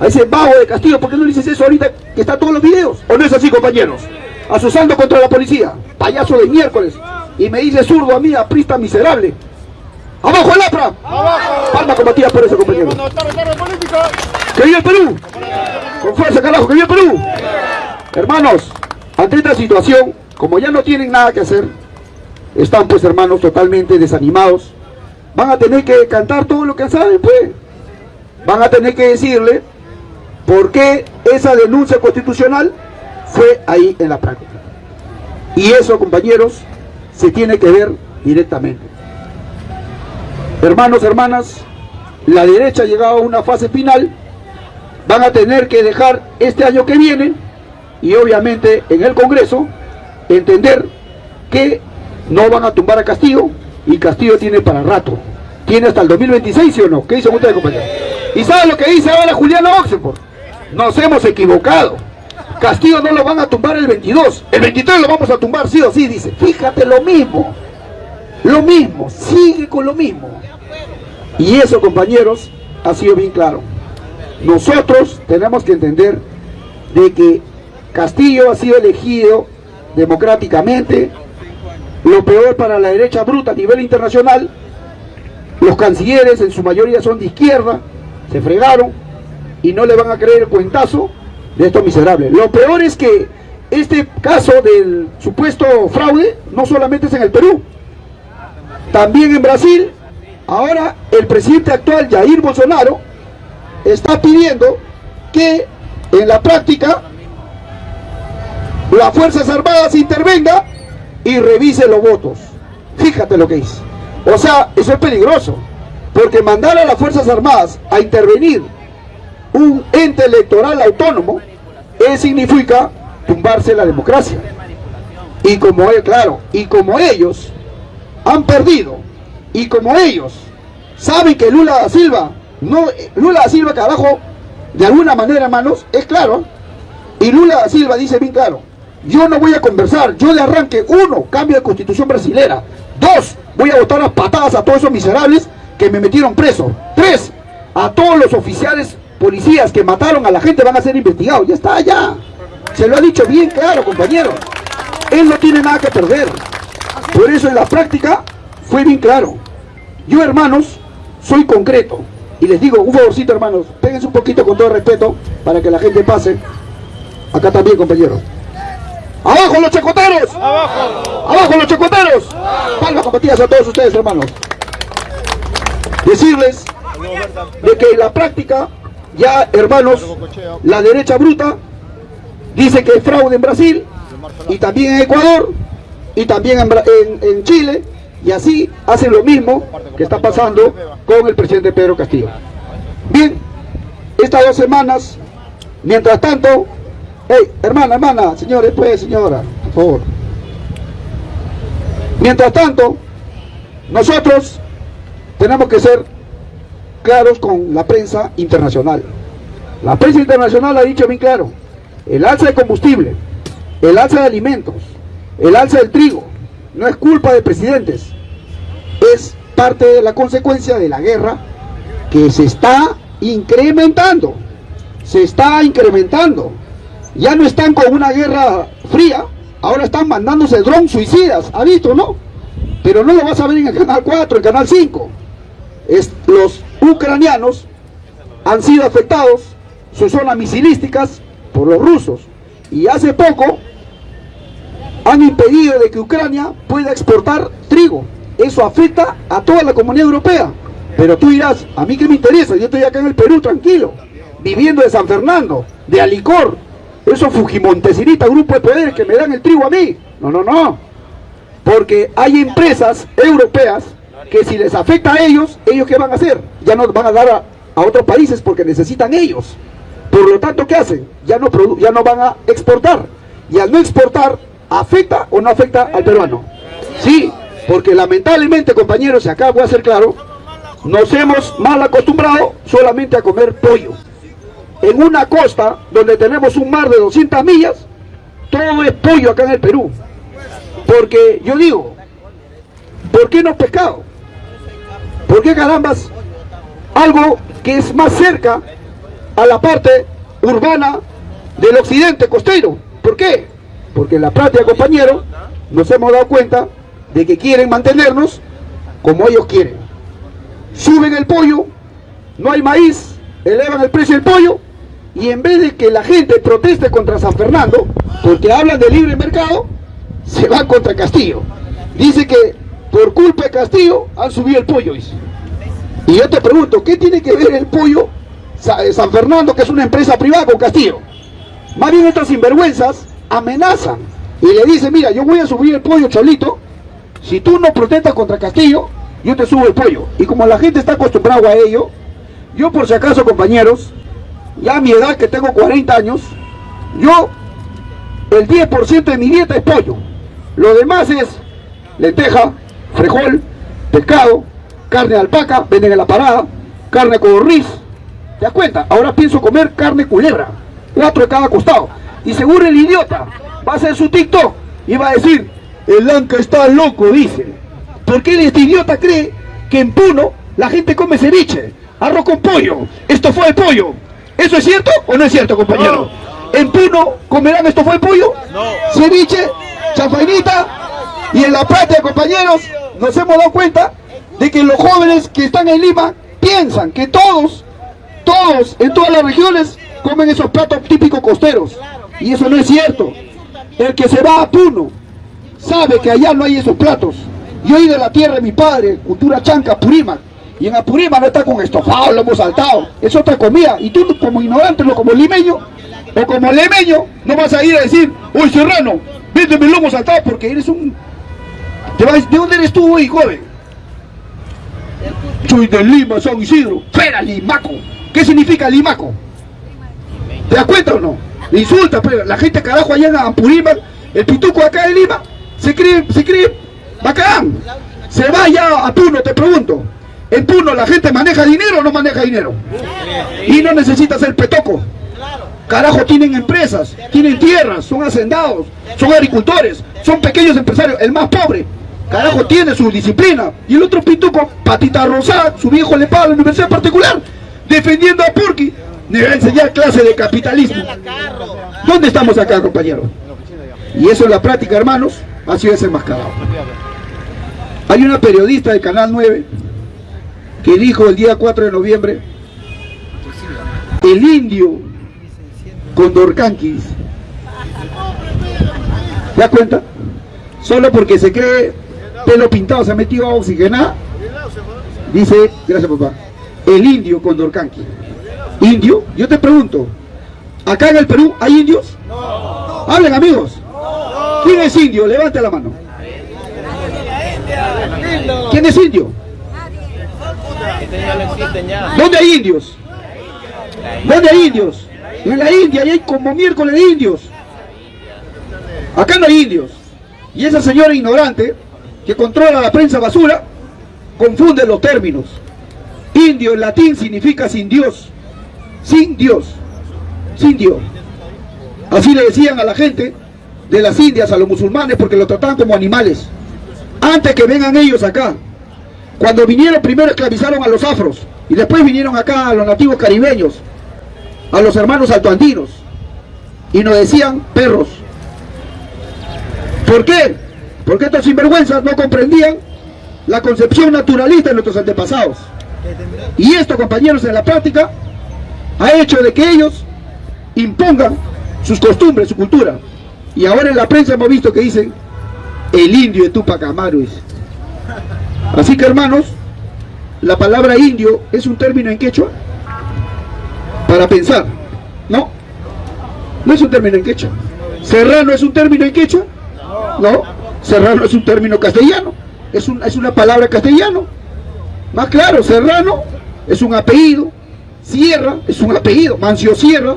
A ese vago de Castillo, ¿por qué no le dices eso ahorita que está todos los videos? ¿O no es así, compañeros? Asusando contra la policía, payaso de miércoles. Y me dice zurdo a mí, aprista miserable. ¡Abajo el APRA!
¡Abajo!
Palma combatida por
tarde política.
¡Que viva el Perú! Con fuerza, carajo, que viva el Perú. Hermanos, ante esta situación, como ya no tienen nada que hacer, están pues hermanos totalmente desanimados, van a tener que cantar todo lo que saben, pues. Van a tener que decirle por qué esa denuncia constitucional fue ahí en la práctica. Y eso, compañeros, se tiene que ver directamente. Hermanos, hermanas, la derecha ha llegado a una fase final, van a tener que dejar este año que viene y obviamente en el Congreso entender que no van a tumbar a Castillo y Castillo tiene para rato. Tiene hasta el 2026, ¿sí o no? ¿Qué dicen ustedes, compañeros? ¿Y saben lo que dice ahora Juliana Oxenford? Nos hemos equivocado. Castillo no lo van a tumbar el 22. El 23 lo vamos a tumbar sí o sí, dice. Fíjate lo mismo. Lo mismo. Sigue con lo mismo. Y eso, compañeros, ha sido bien claro. Nosotros tenemos que entender de que Castillo ha sido elegido democráticamente, lo peor para la derecha bruta a nivel internacional, los cancilleres en su mayoría son de izquierda, se fregaron y no le van a creer el cuentazo de estos miserables. Lo peor es que este caso del supuesto fraude no solamente es en el Perú, también en Brasil, ahora el presidente actual Jair Bolsonaro está pidiendo que en la práctica las Fuerzas Armadas intervenga y revise los votos. Fíjate lo que dice. O sea, eso es peligroso. Porque mandar a las Fuerzas Armadas a intervenir un ente electoral autónomo, eso significa tumbarse la democracia. Y como, claro, y como ellos han perdido, y como ellos saben que Lula da Silva, no, Lula da Silva que abajo, de alguna manera, hermanos, es claro, y Lula da Silva dice bien claro, yo no voy a conversar, yo de arranque, uno, cambio de constitución brasilera, dos, voy a botar las patadas a todos esos miserables que me metieron preso, tres, a todos los oficiales policías que mataron a la gente van a ser investigados, ya está, ya, se lo ha dicho bien claro, compañero, él no tiene nada que perder, por eso en la práctica fue bien claro, yo hermanos, soy concreto, y les digo, un favorcito hermanos, péguense un poquito con todo respeto, para que la gente pase, acá también compañeros, ¡Abajo los chacoteros!
¡Abajo!
¡Abajo los chacoteros! Palmas compatidas a todos ustedes, hermanos. Decirles de que en la práctica, ya, hermanos, la derecha bruta dice que es fraude en Brasil, y también en Ecuador, y también en, Chile, y así hacen lo mismo que está pasando con el presidente Pedro Castillo. Bien, estas dos semanas, mientras tanto, Hey, hermana, hermana, señores, pues, señora, por favor. Mientras tanto, nosotros tenemos que ser con la prensa internacional. La prensa internacional ha dicho bien claro, el alza de combustible, el alza de alimentos, el alza del trigo, no es culpa de presidentes, es parte de la consecuencia de la guerra que se está incrementando, se está incrementando ya no están con una guerra fría, ahora están mandándose drones suicidas, ¿ha visto, no? Pero no lo vas a ver en el canal 4, el canal 5. Es, los ucranianos han sido afectados, sus zonas misilísticas, por los rusos. Y hace poco han impedido de que Ucrania pueda exportar trigo. Eso afecta a toda la comunidad europea. Pero tú dirás, a mí qué me interesa, yo estoy acá en el Perú tranquilo, viviendo de San Fernando, de Alicor, esos fujimontesinita grupo de poder que me dan el trigo a mí. No, no, no. Porque hay empresas europeas que si les afecta a ellos, ¿ellos qué van a hacer? Ya no van a dar a, otros países porque necesitan ellos. Por lo tanto, ¿qué hacen? Ya no, ya no van a exportar. Y al no exportar, ¿afecta o no afecta al peruano? Sí, Porque lamentablemente, compañeros, y acá voy a ser claro, nos hemos mal acostumbrado solamente a comer pollo. En una costa donde tenemos un mar de 200 millas, todo es pollo acá en el Perú. Porque yo digo, ¿por qué no pescado? ¿Por qué carambas algo que es más cerca a la parte urbana del occidente costero? ¿Por qué? Porque en la práctica, compañero, nos hemos dado cuenta de que quieren mantenernos como ellos quieren. Suben el pollo, no hay maíz, elevan el precio del pollo y en vez de que la gente proteste contra San Fernando, porque hablan de libre mercado, se van contra Castillo. Dice que por culpa de Castillo han subido el pollo. Y yo te pregunto, ¿qué tiene que ver el pollo eh, San Fernando, que es una empresa privada, con Castillo? Más bien estos sinvergüenzas amenazan y le dicen, mira, yo voy a subir el pollo cholito, si tú no protestas contra Castillo, yo te subo el pollo. Y como la gente está acostumbrada a ello, yo por si acaso, compañeros, ya a mi edad que tengo 40 años, yo, el 10% de mi dieta es pollo. Lo demás es lenteja, frijol, pescado, carne de alpaca, venden en la parada, carne con riz. ¿Te das cuenta? Ahora pienso comer carne culebra, cuatro de cada costado. Y seguro el idiota va a hacer su TikTok y va a decir, el Anca está loco, dice. Porque este idiota cree que en Puno la gente come ceviche, arroz con pollo, esto fue el pollo. ¿Eso es cierto o no es cierto, compañero? ¿En Puno comerán esto fue el pollo? Ceviche, chafainita y en la práctica, compañeros, nos hemos dado cuenta de que los jóvenes que están en Lima piensan que todos, todos, en todas las regiones, comen esos platos típicos costeros. Y eso no es cierto. El que se va a Puno sabe que allá no hay esos platos. Yo he ido a la tierra de mi padre, cultura chanca, Apurímac. Y en Apurímac no está con estofado, lo hemos saltado. Es otra comida. Y tú como ignorante, como limeño, o como lemeño, no vas a ir a decir, uy serrano, véndeme lomo saltado porque eres un... ¿De dónde eres tú hoy, joven? Soy de Lima, San Isidro. Fuera, Limaco. ¿Qué significa Limaco? ¿Te das cuenta o no? Insulta, pero la gente carajo allá en Apurímac, el pituco acá de Lima, se cree, se cree bacán. Se va ya a Puno, te pregunto. En Puno la gente maneja dinero o no maneja dinero. Y no necesita ser petoco. Carajo, tienen empresas, tienen tierras, son hacendados, son agricultores, son pequeños empresarios. El más pobre, carajo, tiene su disciplina. Y el otro pituco, patita rosada, su viejo le paga a la universidad particular, defendiendo a Purki. Debe enseñar clase de capitalismo. ¿Dónde estamos acá, compañeros? Y eso en la práctica, hermanos, ha sido desenmascarado. Hay una periodista del Canal 9 que dijo el día 4 de noviembre, el indio con Dorcanquis. ¿Te das cuenta? Solo porque se cree pelo pintado, se ha metido a oxigenar. Dice, gracias papá, el indio con Dorcanqui. ¿Indio? Yo te pregunto, ¿acá en el Perú hay indios? Hablen amigos. ¿Quién es indio? Levante la mano. ¿Quién es indio? ¿Dónde hay indios? ¿Dónde hay indios? En la India hay como miércoles de indios. Acá no hay indios. Y esa señora ignorante que controla la prensa basura confunde los términos. Indio en latín significa sin Dios. Sin Dios. Sin Dios. Así le decían a la gente de las Indias, a los musulmanes, porque los trataban como animales. Antes que vengan ellos acá. Cuando vinieron primero esclavizaron a los afros y después vinieron acá a los nativos caribeños, a los hermanos altoandinos y nos decían perros. ¿Por qué? Porque estos sinvergüenzas no comprendían la concepción naturalista de nuestros antepasados. Y esto, compañeros, en la práctica ha hecho de que ellos impongan sus costumbres, su cultura. Y ahora en la prensa hemos visto que dicen el indio de Tupac Amaru. Así que hermanos, la palabra indio es un término en quechua para pensar, ¿no? No es un término en quechua. Serrano es un término en quechua, ¿no? Serrano es un término castellano, es, es una palabra castellano. Más claro, Serrano es un apellido, Sierra es un apellido, Mancio Sierra,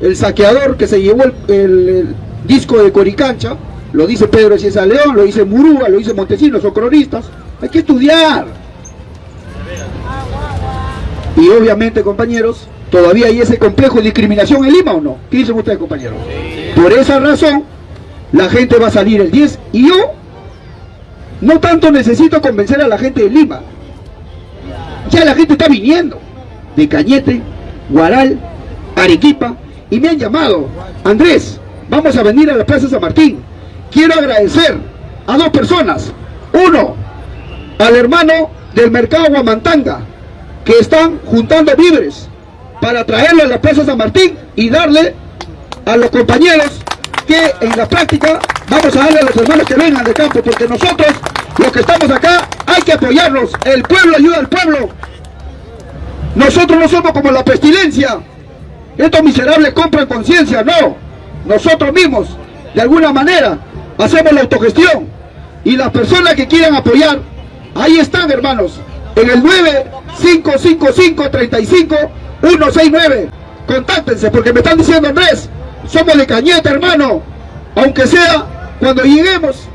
el saqueador que se llevó el, el disco de Coricancha, lo dice Pedro Ciesa León, lo dice Murúa, lo dice Montesinos, son cronistas. Hay que estudiar. Y obviamente, compañeros, todavía hay ese complejo de discriminación en Lima o no. ¿Qué dicen ustedes, compañeros? Por esa razón, la gente va a salir el 10 y yo no tanto necesito convencer a la gente de Lima. Ya la gente está viniendo de Cañete, Guaral, Arequipa y me han llamado. Andrés, vamos a venir a la Plaza San Martín. Quiero agradecer a dos personas. Uno, al hermano del mercado Guamantanga, que están juntando víveres para traerlo a la Plaza San Martín y darle a los compañeros que en la práctica vamos a darle a los hermanos que vengan de campo, porque nosotros, los que estamos acá, hay que apoyarlos. El pueblo ayuda al pueblo. Nosotros no somos como la pestilencia. Estos miserables compran conciencia, no. Nosotros mismos, de alguna manera, hacemos la autogestión. Y las personas que quieran apoyar, ahí están, hermanos, en el 9555-35-169. Contáctense, porque me están diciendo, Andrés, somos de Cañete, hermano. Aunque sea, cuando lleguemos,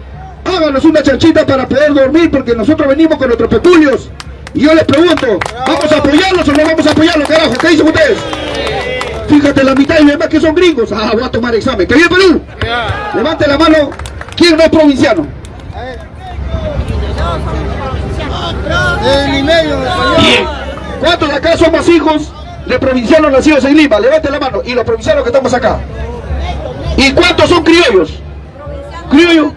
háganos una chanchita para poder dormir, porque nosotros venimos con nuestros peculios. Y yo les pregunto, ¿vamos a apoyarlos o no vamos a apoyarlos, carajo? ¿Qué dicen ustedes? Fíjate, la mitad y demás que son gringos. Ah, voy a tomar examen. ¿Que viene Perú? Levante la mano. ¿Quién no es provinciano? Bien. ¿Cuántos de acá somos hijos de provincianos nacidos en Lima? Levante la mano. Y los provincianos que estamos acá. ¿Y cuántos son criollos? ¿Criollo?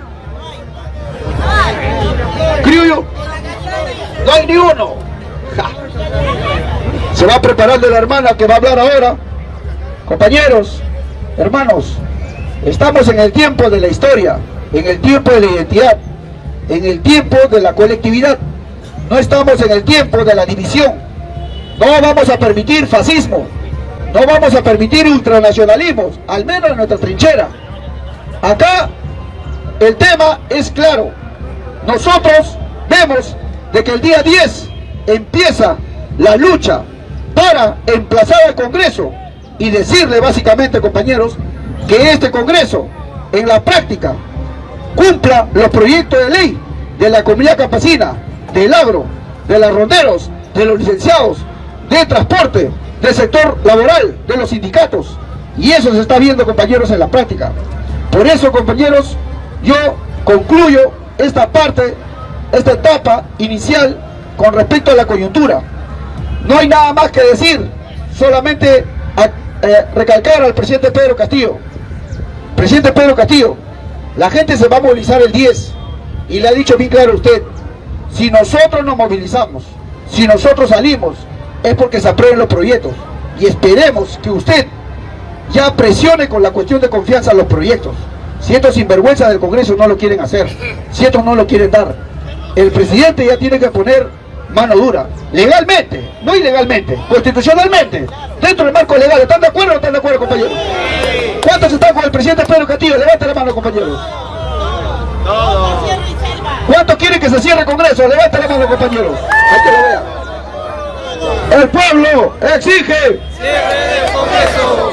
¿Criollo? No hay ni uno. Se va preparando la hermana que va a hablar ahora. Compañeros, hermanos, estamos en el tiempo de la historia, en el tiempo de la identidad, en el tiempo de la colectividad. No estamos en el tiempo de la división. No vamos a permitir fascismo. No vamos a permitir ultranacionalismos, al menos en nuestra trinchera. Acá el tema es claro. Nosotros vemos de que el día 10 empieza la lucha para emplazar al Congreso y decirle básicamente, compañeros, que este Congreso, en la práctica, cumpla los proyectos de ley de la comunidad campesina, del agro, de los ronderos, de los licenciados, de transporte, del sector laboral, de los sindicatos. Y eso se está viendo, compañeros, en la práctica. Por eso, compañeros, yo concluyo esta parte, esta etapa inicial con respecto a la coyuntura. No hay nada más que decir, solamente eh, recalcar al presidente Pedro Castillo. Presidente Pedro Castillo, la gente se va a movilizar el 10 y le ha dicho bien claro a usted, si nosotros nos movilizamos, si nosotros salimos, es porque se aprueben los proyectos y esperemos que usted ya presione con la cuestión de confianza los proyectos. Si estos sinvergüenzas del Congreso no lo quieren hacer, si estos no lo quieren dar, el presidente ya tiene que poner mano dura, legalmente, no ilegalmente, constitucionalmente, dentro del marco legal. ¿Están de acuerdo o no están de acuerdo, compañeros? ¿Cuántos están con el presidente Pedro Castillo? Levanten la mano, compañeros. ¿Cuántos quieren que se cierre el Congreso? Levanten la mano, compañeros. Hay que lo vean. El pueblo exige.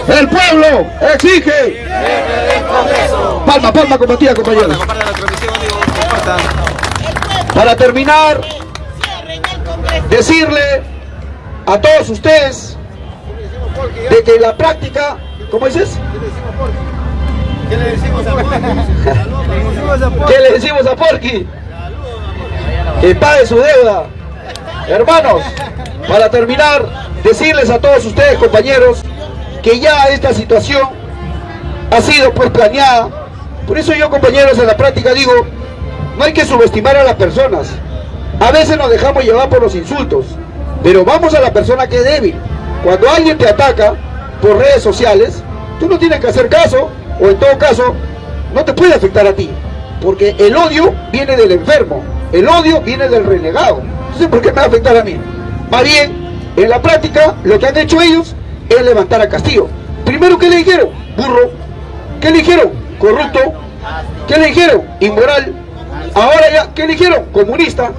El pueblo exige. Palma, palma combatida, compañeros. Para terminar, decirle a todos ustedes de que la práctica, ¿cómo dices?
¿Qué le decimos a
¿Qué le decimos a Porky? Que pague su deuda. Hermanos, para terminar, decirles a todos ustedes, compañeros, que ya esta situación ha sido pues planeada. Por eso yo, compañeros, en la práctica digo, no hay que subestimar a las personas. A veces nos dejamos llevar por los insultos, pero vamos a la persona que es débil. Cuando alguien te ataca por redes sociales, tú no tienes que hacer caso, o en todo caso, no te puede afectar a ti. Porque el odio viene del enfermo, el odio viene del renegado. Entonces, ¿por qué me va a afectar a mí? Más bien, en la práctica, lo que han hecho ellos es levantar a Castillo. Primero, ¿qué le dijeron? Burro. ¿Qué le dijeron? Corrupto. ¿Qué le dijeron? Inmoral. Ahora ya, ¿qué le dijeron? Comunista.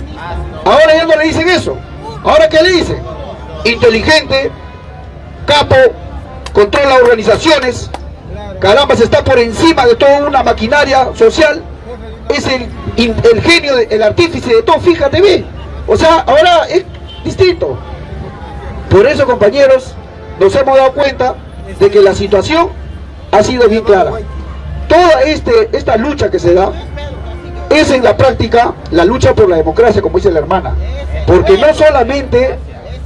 Ahora ya no le dicen eso. Ahora, ¿qué le dicen? Inteligente, capo, controla organizaciones, caramba, se está por encima de toda una maquinaria social, es el, genio, el artífice de todo, fíjate bien. O sea, ahora es distinto. Por eso, compañeros, nos hemos dado cuenta de que la situación ha sido bien clara. Toda este, esta lucha que se da es en la práctica la lucha por la democracia, como dice la hermana. Porque no solamente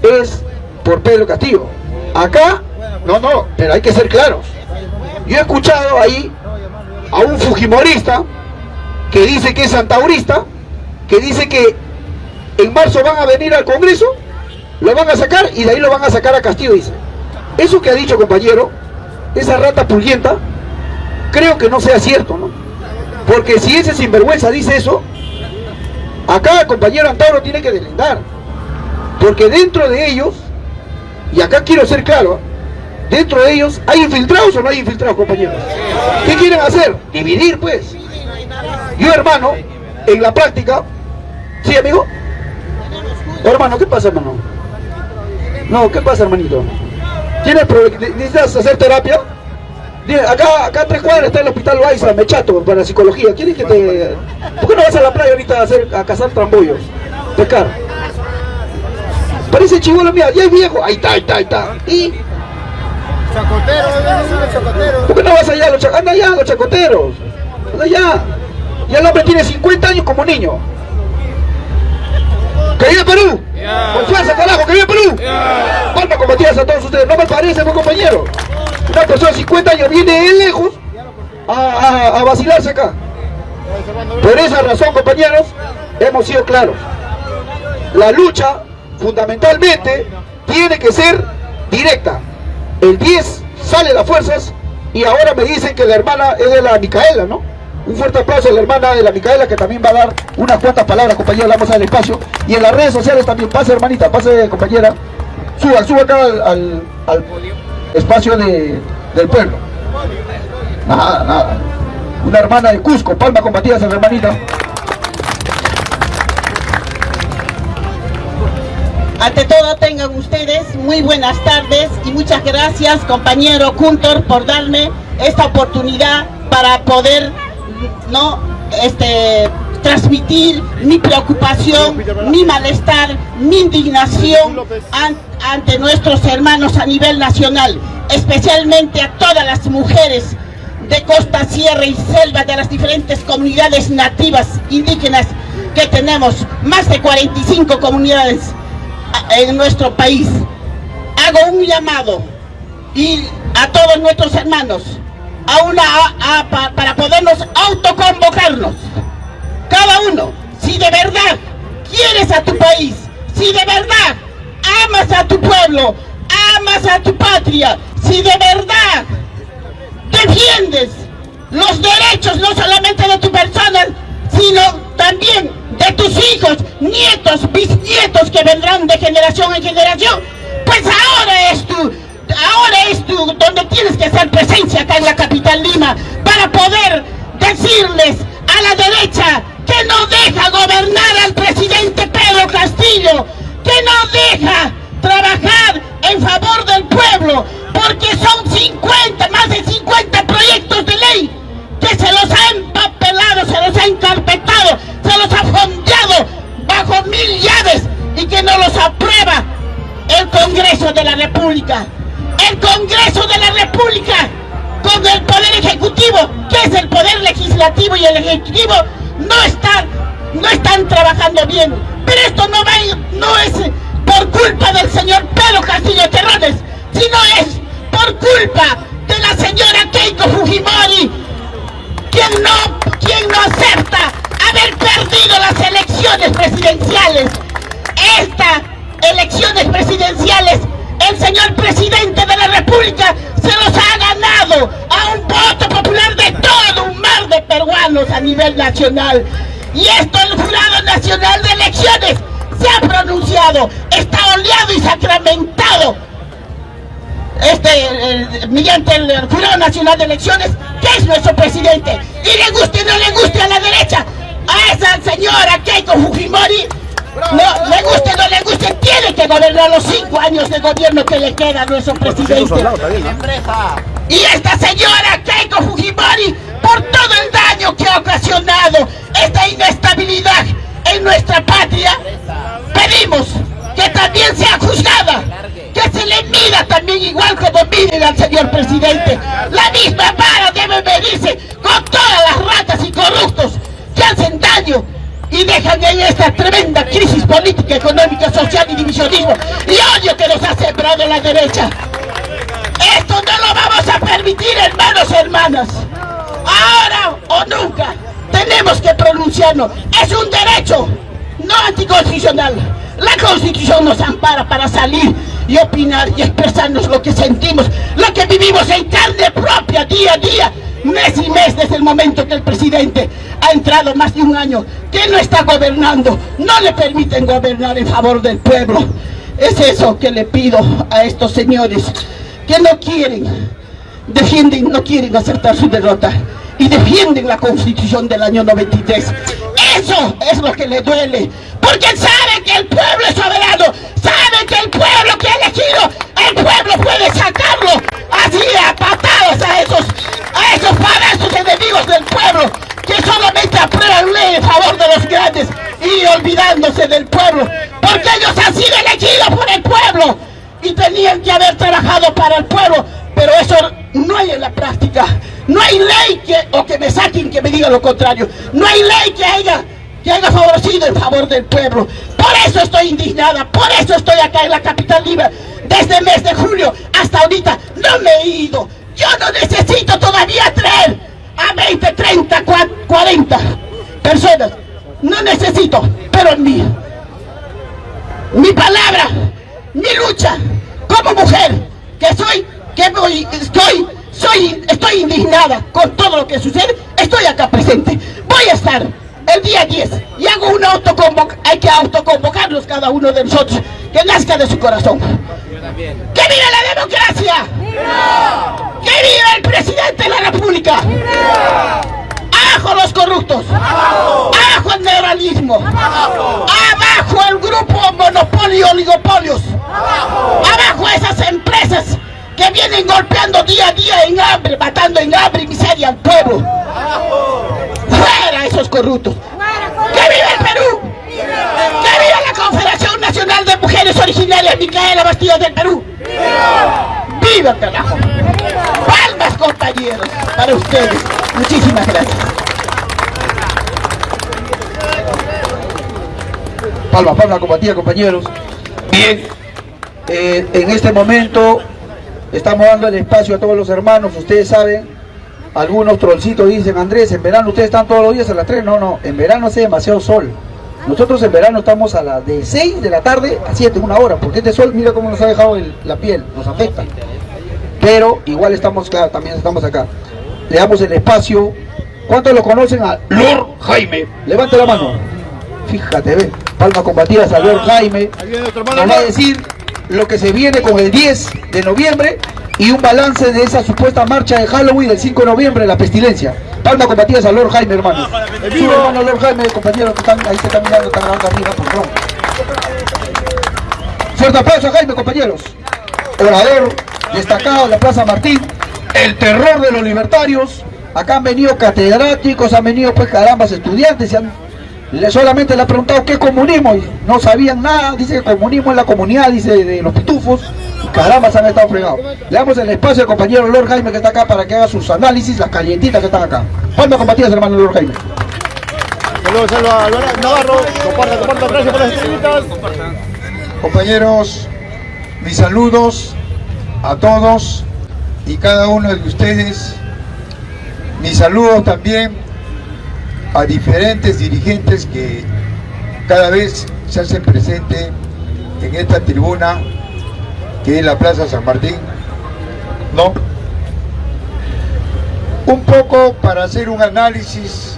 es por Pedro Castillo. Acá, no, no, pero hay que ser claros. Yo he escuchado ahí a un fujimorista que dice que es santaurista, que dice que en marzo van a venir al Congreso, lo van a sacar y de ahí lo van a sacar a Castillo, dice. Eso que ha dicho, compañero, esa rata pulguienta, creo que no sea cierto, ¿no? Porque si ese sinvergüenza dice eso, acá compañero Antauro tiene que delendar. Porque dentro de ellos, y acá quiero ser claro, dentro de ellos, ¿hay infiltrados o no hay infiltrados, compañeros? ¿Qué quieren hacer? Dividir, pues. Yo, hermano, en la práctica, ¿sí, amigo? Hermano, ¿qué pasa, hermano? No, ¿qué pasa, hermanito? ¿Tienes necesitas hacer terapia? Acá, acá a tres cuadras está el hospital Baiza, Mechato, para psicología. ¿Quieres que te...? ¿Por qué no vas a la playa ahorita a, hacer, a cazar trambollos? Pescar. Parece chivolo, mía, ya es viejo. Ahí está, ahí está, ahí está. Y...
Chacotero, chacotero.
¿Por qué no vas allá? Los anda allá, los chacoteros. Anda allá. Ya el hombre tiene 50 años como niño. ¡Que viva Perú! ¡Con fuerza, carajo! ¡Que viva Perú! Yeah. Palma como a todos ustedes. No me parece, mi compañero. Una persona de 50 años viene de lejos a, a, vacilarse acá. Por esa razón, compañeros, hemos sido claros. La lucha, fundamentalmente, tiene que ser directa. El 10 sale las fuerzas y ahora me dicen que la hermana es de la Micaela, ¿no? Un fuerte aplauso a la hermana de la Micaela que también va a dar unas cuantas palabras, compañera, vamos al espacio. Y en las redes sociales también, pase hermanita, pase compañera. Suba, suba acá al, al, espacio de, del pueblo. Nada, nada. Una hermana de Cusco, palma combatidas a la hermanita.
Ante todo tengan ustedes muy buenas tardes y muchas gracias compañero Kuntor por darme esta oportunidad para poder no este transmitir mi preocupación, mi malestar, mi indignación ante nuestros hermanos a nivel nacional, especialmente a todas las mujeres de costa, sierra y selva de las diferentes comunidades nativas indígenas que tenemos, más de 45 comunidades en nuestro país. Hago un llamado y a todos nuestros hermanos a una para podernos autoconvocarnos. Cada uno, si de verdad quieres a tu país, si de verdad amas a tu pueblo, amas a tu patria, si de verdad defiendes los derechos no solamente de tu persona, sino también de tus hijos, nietos, bisnietos que vendrán de generación en generación, pues ahora es tu ahora es tú donde tienes que hacer presencia acá en la capital Lima para poder decirles a la derecha que no deja gobernar al presidente Pedro Castillo, que no deja trabajar en favor del pueblo, porque son 50, más de 50 proyectos de ley que se los ha empapelado, se los ha encarpetado, se los ha fondeado bajo mil llaves y que no los aprueba el Congreso de la República el Congreso de la República con el Poder Ejecutivo, que es el Poder Legislativo y el Ejecutivo, no están, no están trabajando bien. Pero esto no, va, no es por culpa del señor Pedro Castillo Terrones, sino es por culpa de la señora Keiko Fujimori, quien no, quien no acepta haber perdido las elecciones presidenciales. Estas elecciones presidenciales el señor presidente de la república se los ha ganado a un voto popular de todo un mar de peruanos a nivel nacional. Y esto el Jurado Nacional de Elecciones se ha pronunciado, está oleado y sacramentado este, mediante el Jurado Nacional de Elecciones, que es nuestro presidente. Y le guste o no le guste a la derecha, a esa señora Keiko Fujimori, No, le guste o no le guste, tiene que gobernar los cinco años de gobierno que le queda a nuestro presidente. Y esta señora Keiko Fujimori, por todo el daño que ha ocasionado esta inestabilidad en nuestra patria, pedimos que también sea juzgada, que se le mida también igual como miden al señor presidente. La misma vara debe medirse con todas las ratas y corruptos que hacen daño y dejan en esta tremenda crisis política, económica, social y divisionismo y odio que nos ha sembrado la derecha. Esto no lo vamos a permitir, hermanos y hermanas. Ahora o nunca tenemos que pronunciarnos. Es un derecho, no anticonstitucional. La Constitución nos ampara para salir y opinar y expresarnos lo que sentimos, lo que vivimos en carne propia día a día, mes y mes desde el momento que el presidente ha entrado más de un año, que no está gobernando, no le permiten gobernar en favor del pueblo. Es eso que le pido a estos señores que no quieren, defienden, no quieren aceptar su derrota y defienden la constitución del año 93. Eso es lo que le duele, porque sabe que el pueblo es soberano, sabe que el pueblo que ha elegido, el pueblo puede sacarlo así a a esos, a esos parazos enemigos del pueblo, que solamente aprueban ley en favor de los grandes y olvidándose del pueblo, porque ellos han sido elegidos por el pueblo y tenían que haber trabajado para el pueblo, pero eso no hay en la práctica. No hay ley que, o que me saquen que me digan lo contrario. No hay ley que haya, que haya favorecido en favor del pueblo. Por eso estoy indignada, por eso estoy acá en la capital libre. Desde el mes de julio hasta ahorita no me he ido. Yo no necesito todavía traer a 20, 30, 40 personas. No necesito, pero mi, mi palabra, mi lucha como mujer, que soy, que voy, estoy, soy, estoy indignada con todo lo que sucede, estoy acá presente. Voy a estar el día 10 y hago una autoconvocación, hay que autoconvocarlos cada uno de nosotros, que nazca de su corazón. ¡Que viva la democracia! ¡Que viva el presidente de la república! ¡Abajo los corruptos! ¡Abajo el neuralismo! ¡Abajo el grupo monopolio oligopolios! ¡Abajo esas empresas que vienen golpeando día a día en hambre, matando en hambre y miseria al pueblo! ¡Fuera esos corruptos! ¡Que viva el Perú! ¡Que viva la Confederación Nacional de Mujeres Originarias Micaela Bastillo del Perú! ¡Viva carajo! ¡Palmas compañeros! Para ustedes. Muchísimas gracias.
Palma, palma, combatida, compañeros. Bien, eh, en este momento estamos dando el espacio a todos los hermanos, ustedes saben, algunos trollcitos dicen, Andrés, en verano ustedes están todos los días a las 3, no, no, en verano hace demasiado sol. Nosotros en verano estamos a las de 6 de la tarde a 7, una hora, porque este sol, mira cómo nos ha dejado el- la piel, nos afecta. Pero igual estamos, claro, también estamos acá. Le damos el espacio. ¿Cuántos lo conocen a Lord Jaime? Levante la mano. Fíjate, ve. Palma combatida a Lord Jaime.
Viene otro
Nos va a decir lo que se viene con el 10 de noviembre y un balance de esa supuesta marcha de Halloween del 5 de noviembre, la pestilencia. Palma combatida a Lord Jaime, hermano. Su hermano Lord Jaime, compañero que están, ahí se están mirando, están grabando arriba, por favor. Fuerte aplauso a Jaime, compañeros. Orador destacado de la Plaza Martín, el terror de los libertarios. Acá han venido catedráticos, han venido pues carambas estudiantes, se han- le, solamente le han preguntado qué es comunismo y no sabían nada, dice que comunismo es la comunidad, dice de los pitufos, y carambas han estado fregados. Le damos el espacio al compañero Lord Jaime que está acá para que haga sus análisis, las calientitas que están acá. Palma combatidas hermano Lord Jaime.
Saludos, saludos a Álvaro Navarro. Comparta, comparta. Gracias por las estrellitas.
Compañeros, mis saludos a todos y cada uno de ustedes. Mis saludos también a diferentes dirigentes que cada vez se hacen presente en esta tribuna que es la Plaza San Martín. ¿No? Un poco para hacer un análisis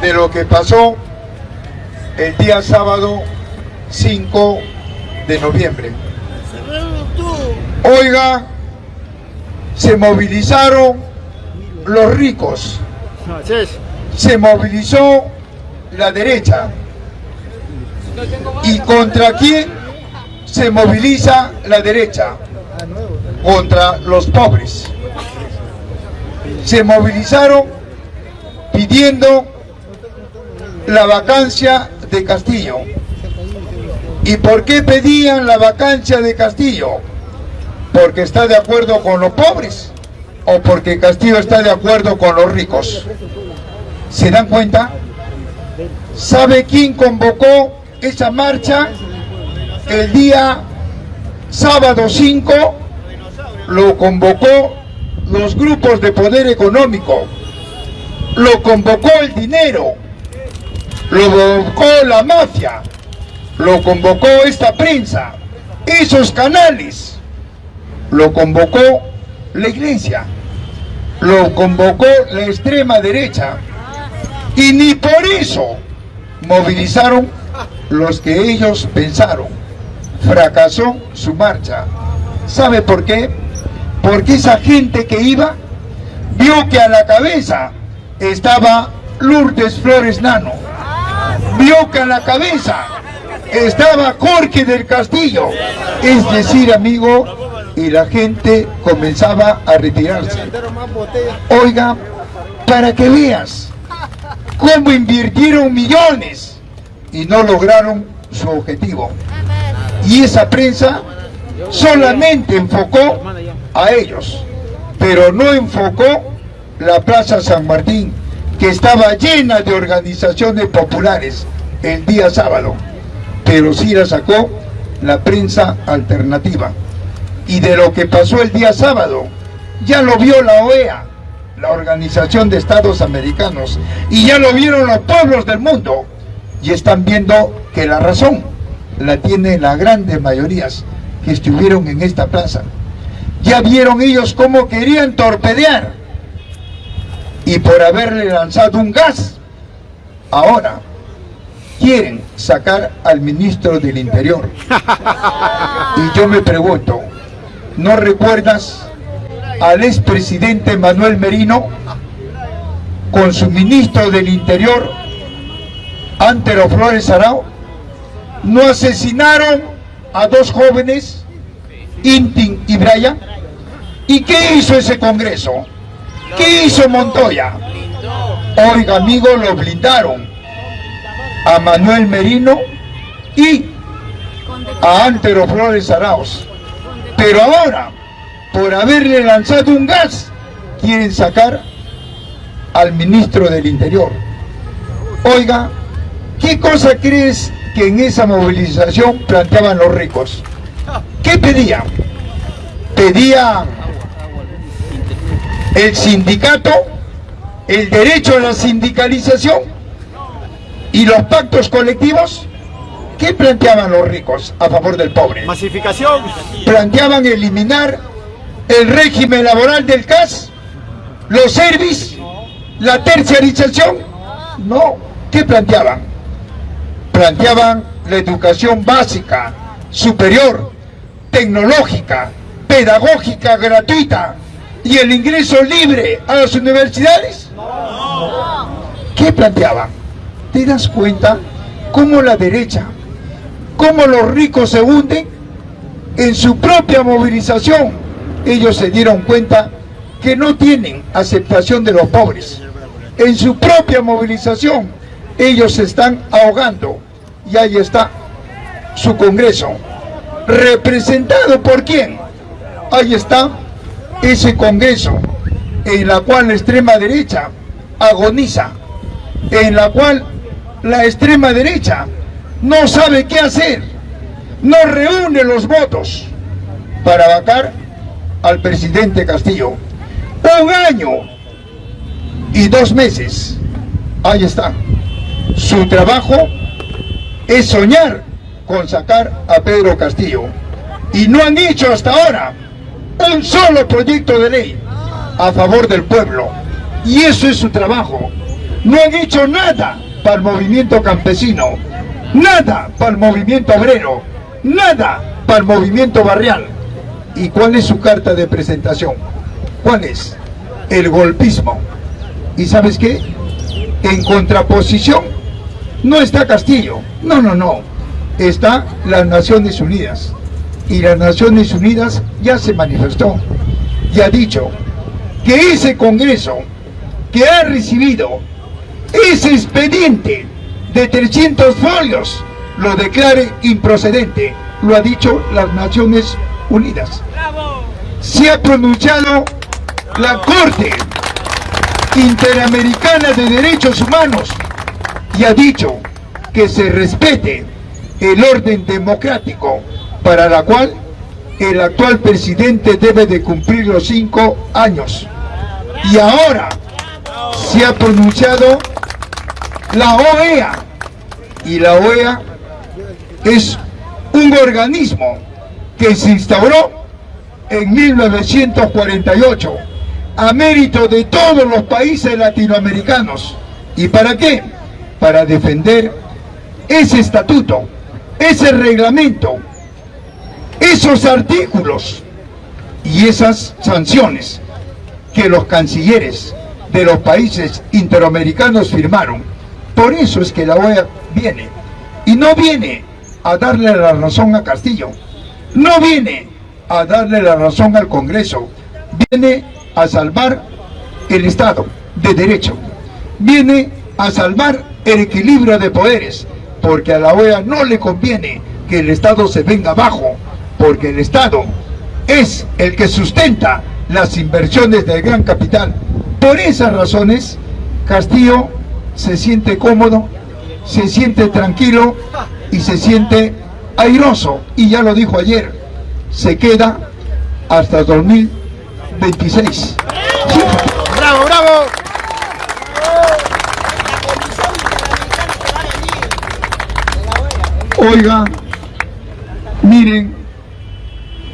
de lo que pasó el día sábado 5 de noviembre. Oiga, se movilizaron los ricos, se movilizó la derecha, ¿Y contra quién se moviliza la derecha? Contra los pobres. Se movilizaron pidiendo la vacancia de Castillo. ¿Y por qué pedían la vacancia de Castillo? ¿Porque está de acuerdo con los pobres? ¿O porque Castillo está de acuerdo con los ricos? ¿Se dan cuenta? ¿Sabe quién convocó esa marcha? El día sábado 5 lo convocó los grupos de poder económico, lo convocó el dinero, lo convocó la mafia, lo convocó esta prensa, esos canales, lo convocó la iglesia, lo convocó la extrema derecha. Y ni por eso movilizaron los que ellos pensaron. Fracasó su marcha. ¿Sabe por qué? Porque esa gente que iba vio que a la cabeza estaba Lourdes Flores Nano. Vio que a la cabeza estaba Jorge del Castillo. Es decir, amigo, y la gente comenzaba a retirarse. Oiga, para que veas cómo invirtieron millones y no lograron su objetivo. Y esa prensa solamente enfocó a ellos, pero no enfocó la Plaza San Martín, que estaba llena de organizaciones populares el día sábado, pero sí la sacó la prensa alternativa. Y de lo que pasó el día sábado, ya lo vio la OEA, la Organización de Estados Americanos, y ya lo vieron los pueblos del mundo, y están viendo que la razón la tienen las grandes mayorías que estuvieron en esta plaza. Ya vieron ellos cómo querían torpedear, y por haberle lanzado un gas, ahora quieren sacar al ministro del Interior. Y yo me pregunto, ¿no recuerdas al expresidente Manuel Merino con su ministro del Interior, Antero Flores Arao, no asesinaron a dos jóvenes, Intin y Brian? ¿Y qué hizo ese Congreso? ¿Qué hizo Montoya? Oiga, amigo, lo blindaron a Manuel Merino y a Antero Flores Arauz. Pero ahora, por haberle lanzado un gas, quieren sacar al ministro del Interior. Oiga, ¿qué cosa crees que en esa movilización planteaban los ricos? ¿Qué pedían? Pedían el sindicato, el derecho a la sindicalización y los pactos colectivos. ¿Qué planteaban los ricos a favor del pobre?
Masificación.
Planteaban eliminar el régimen laboral del CAS, los servicios, la terciarización. No, ¿qué planteaban? Planteaban la educación básica, superior, tecnológica, pedagógica, gratuita y el ingreso libre a las universidades. ¿Qué planteaban? ¿Te das cuenta cómo la derecha, cómo los ricos se hunden en su propia movilización? ellos se dieron cuenta que no tienen aceptación de los pobres. En su propia movilización, ellos se están ahogando. Y ahí está su Congreso. ¿Representado por quién? Ahí está ese Congreso en la cual la extrema derecha agoniza, en la cual la extrema derecha no sabe qué hacer, no reúne los votos para vacar al presidente Castillo. Un año y dos meses. Ahí está. Su trabajo es soñar con sacar a Pedro Castillo. Y no han hecho hasta ahora un solo proyecto de ley a favor del pueblo. Y eso es su trabajo. No han hecho nada para el movimiento campesino, nada para el movimiento obrero, nada para el movimiento barrial. ¿Y cuál es su carta de presentación? ¿Cuál es? El golpismo. ¿Y sabes qué? En contraposición no está Castillo. No, no, no. está las Naciones Unidas. Y las Naciones Unidas ya se manifestó y ha dicho que ese Congreso que ha recibido ese expediente de 300 folios lo declare improcedente. Lo ha dicho las Naciones Unidas. Se ha pronunciado la Corte Interamericana de Derechos Humanos y ha dicho que se respete el orden democrático para la cual el actual presidente debe de cumplir los cinco años. Y ahora se ha pronunciado la OEA y la OEA es un organismo que se instauró en 1948 a mérito de todos los países latinoamericanos. ¿Y para qué? Para defender ese estatuto, ese reglamento, esos artículos y esas sanciones que los cancilleres de los países interamericanos firmaron. Por eso es que la OEA viene. Y no viene a darle la razón a Castillo. No viene a darle la razón al Congreso. Viene a salvar el Estado de Derecho. Viene a salvar el equilibrio de poderes. Porque a la OEA no le conviene que el Estado se venga abajo. Porque el Estado es el que sustenta las inversiones del gran capital. Por esas razones, Castillo se siente cómodo, se siente tranquilo y se siente airoso. Y ya lo dijo ayer, se queda hasta 2026.
¡Bravo, bravo!
Oiga, miren,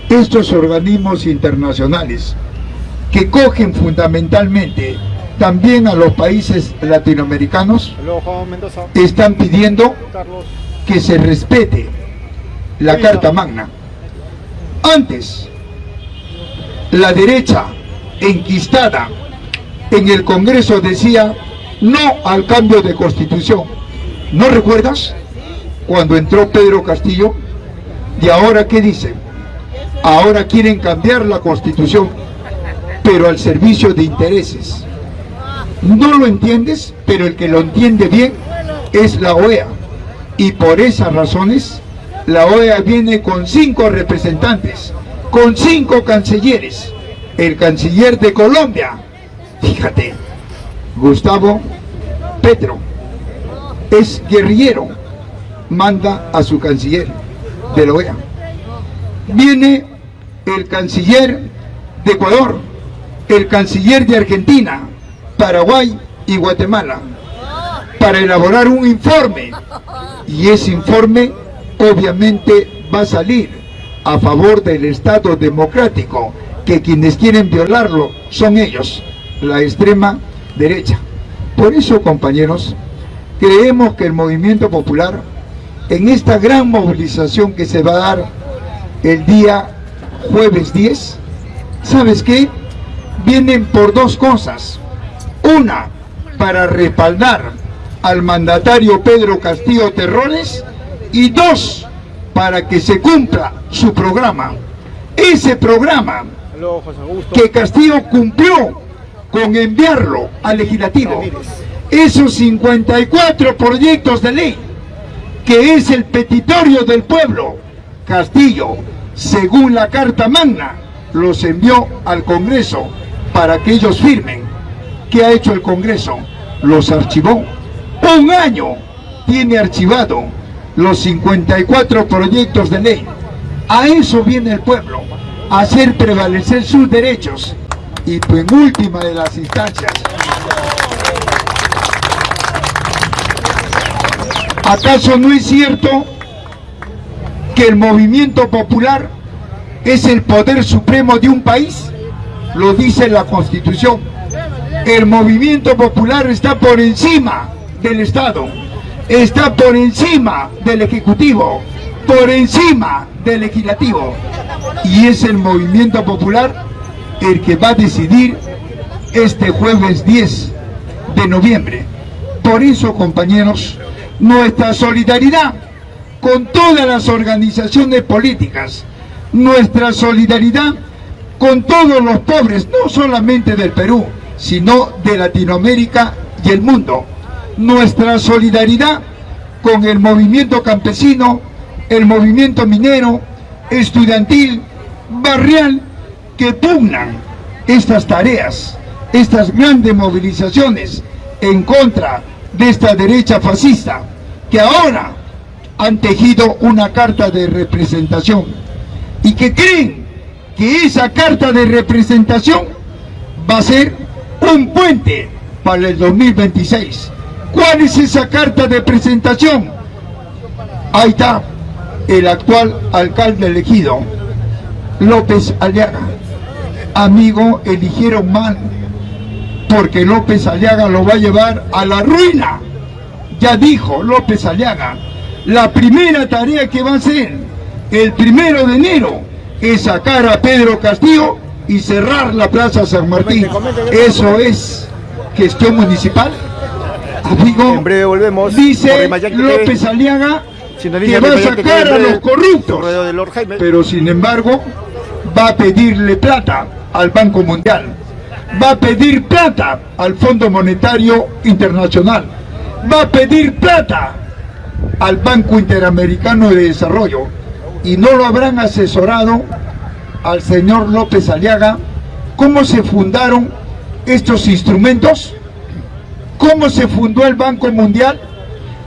estos organismos internacionales que cogen fundamentalmente también a los países latinoamericanos están pidiendo que se respete la Carta Magna. Antes, la derecha enquistada en el Congreso decía no al cambio de constitución. ¿No recuerdas? Cuando entró Pedro Castillo, ¿y ahora qué dicen? Ahora quieren cambiar la constitución, pero al servicio de intereses. No lo entiendes, pero el que lo entiende bien es la OEA. Y por esas razones, la OEA viene con cinco representantes, con cinco cancilleres. El canciller de Colombia, fíjate, Gustavo Petro, es guerrillero, manda a su canciller de la OEA. Viene el canciller de Ecuador, el canciller de Argentina, Paraguay y Guatemala para elaborar un informe y ese informe obviamente va a salir a favor del Estado democrático que quienes quieren violarlo son ellos, la extrema derecha. Por eso, compañeros, creemos que el movimiento popular, en esta gran movilización que se va a dar el día jueves 10, ¿sabes qué? Vienen por dos cosas. Una, para respaldar al mandatario Pedro Castillo Terrones y dos, para que se cumpla su programa. Ese programa que Castillo cumplió con enviarlo al legislativo. Esos 54 proyectos de ley, que es el petitorio del pueblo, Castillo, según la Carta Magna, los envió al Congreso para que ellos firmen. ¿Qué ha hecho el Congreso? Los archivó. Un año tiene archivado los 54 proyectos de ley. A eso viene el pueblo, a hacer prevalecer sus derechos. Y en última de las instancias, ¿acaso no es cierto que el movimiento popular es el poder supremo de un país? Lo dice la Constitución. El movimiento popular está por encima del Estado, está por encima del Ejecutivo, por encima del Legislativo. Y es el movimiento popular el que va a decidir este jueves 10 de noviembre. Por eso, compañeros, nuestra solidaridad con todas las organizaciones políticas, nuestra solidaridad con todos los pobres, no solamente del Perú, sino de Latinoamérica y el mundo. Nuestra solidaridad con el movimiento campesino, el movimiento minero, estudiantil, barrial, que pugnan estas tareas, estas grandes movilizaciones en contra de esta derecha fascista, que ahora han tejido una carta de representación y que creen que esa carta de representación va a ser un puente para el 2026. ¿Cuál es esa carta de presentación? Ahí está el actual alcalde elegido, López Aliaga. Amigo, eligieron mal, porque López Aliaga lo va a llevar a la ruina. Ya dijo López Aliaga, la primera tarea que va a hacer el primero de enero es sacar a Pedro Castillo y cerrar la Plaza San Martín. Eso es gestión municipal. Amigo,
En breve volvemos.
dice López Aliaga que va a sacar a los corruptos pero sin embargo va a pedirle plata al Banco Mundial, va a pedir plata al Fondo Monetario Internacional, va a pedir plata al Banco Interamericano de Desarrollo. Y no lo habrán asesorado al señor López Aliaga. Cómo se fundaron estos instrumentos, cómo se fundó el Banco Mundial,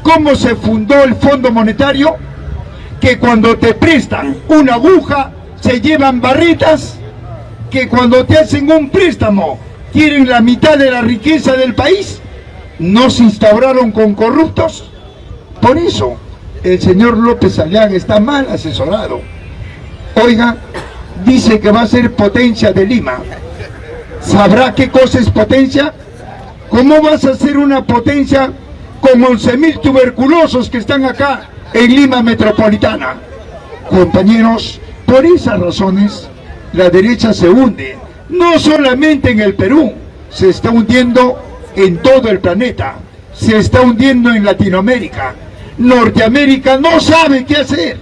cómo se fundó el Fondo Monetario, que cuando te prestan una aguja se llevan barritas, que cuando te hacen un préstamo quieren la mitad de la riqueza del país, no se instauraron con corruptos. Por eso el señor López Aliaga está mal asesorado. Oiga, dice que va a ser potencia de Lima. ¿Sabrá qué cosa es potencia? ¿Cómo vas a ser una potencia con 11.000 tuberculosos que están acá en Lima Metropolitana? Compañeros, por esas razones la derecha se hunde, no solamente en el Perú, se está hundiendo en todo el planeta, se está hundiendo en Latinoamérica. Norteamérica no sabe qué hacer.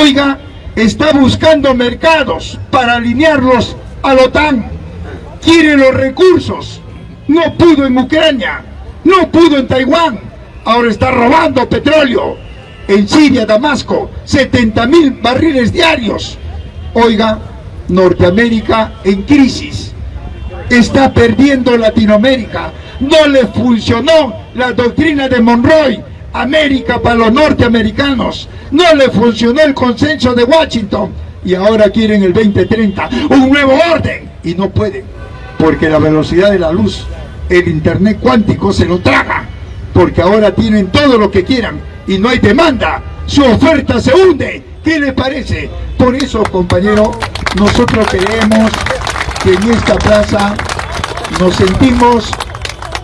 Oiga, está buscando mercados para alinearlos a la OTAN. Quiere los recursos. No pudo en Ucrania, no pudo en Taiwán. Ahora está robando petróleo. En Siria, Damasco, 70 mil barriles diarios. Oiga, Norteamérica en crisis. Está perdiendo Latinoamérica. No le funcionó la doctrina de Monroe. América para los norteamericanos. No le funcionó el consenso de Washington. Y ahora quieren el 2030. Un nuevo orden. Y no pueden. Porque la velocidad de la luz, el internet cuántico se lo traga. Porque ahora tienen todo lo que quieran. Y no hay demanda. Su oferta se hunde. ¿Qué le parece? Por eso, compañero, nosotros creemos que en esta plaza nos sentimos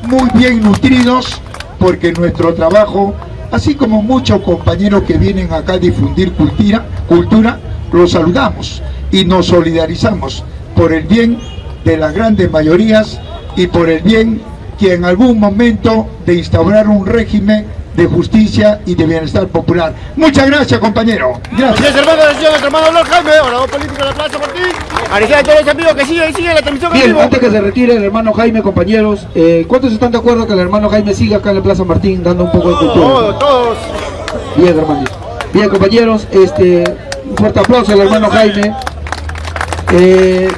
muy bien nutridos porque nuestro trabajo, así como muchos compañeros que vienen acá a difundir cultura, cultura, los saludamos y nos solidarizamos por el bien de las grandes mayorías y por el bien que en algún momento de instaurar un régimen de justicia y de bienestar popular. Muchas gracias, compañero. Gracias.
Gracias, hermano, gracias nuestro hermano Lord Jaime, orador político de la Plaza Martín. Agradecer a todos los amigos que siguen siguen la transmisión en
Bien,
vivo.
antes que se retire el hermano Jaime, compañeros, eh, ¿cuántos están de acuerdo que el hermano Jaime siga acá en la Plaza Martín dando un poco de cultura?
Todos, todos.
Bien, hermanos. Bien, compañeros, este, un fuerte aplauso al hermano Jaime. Eh,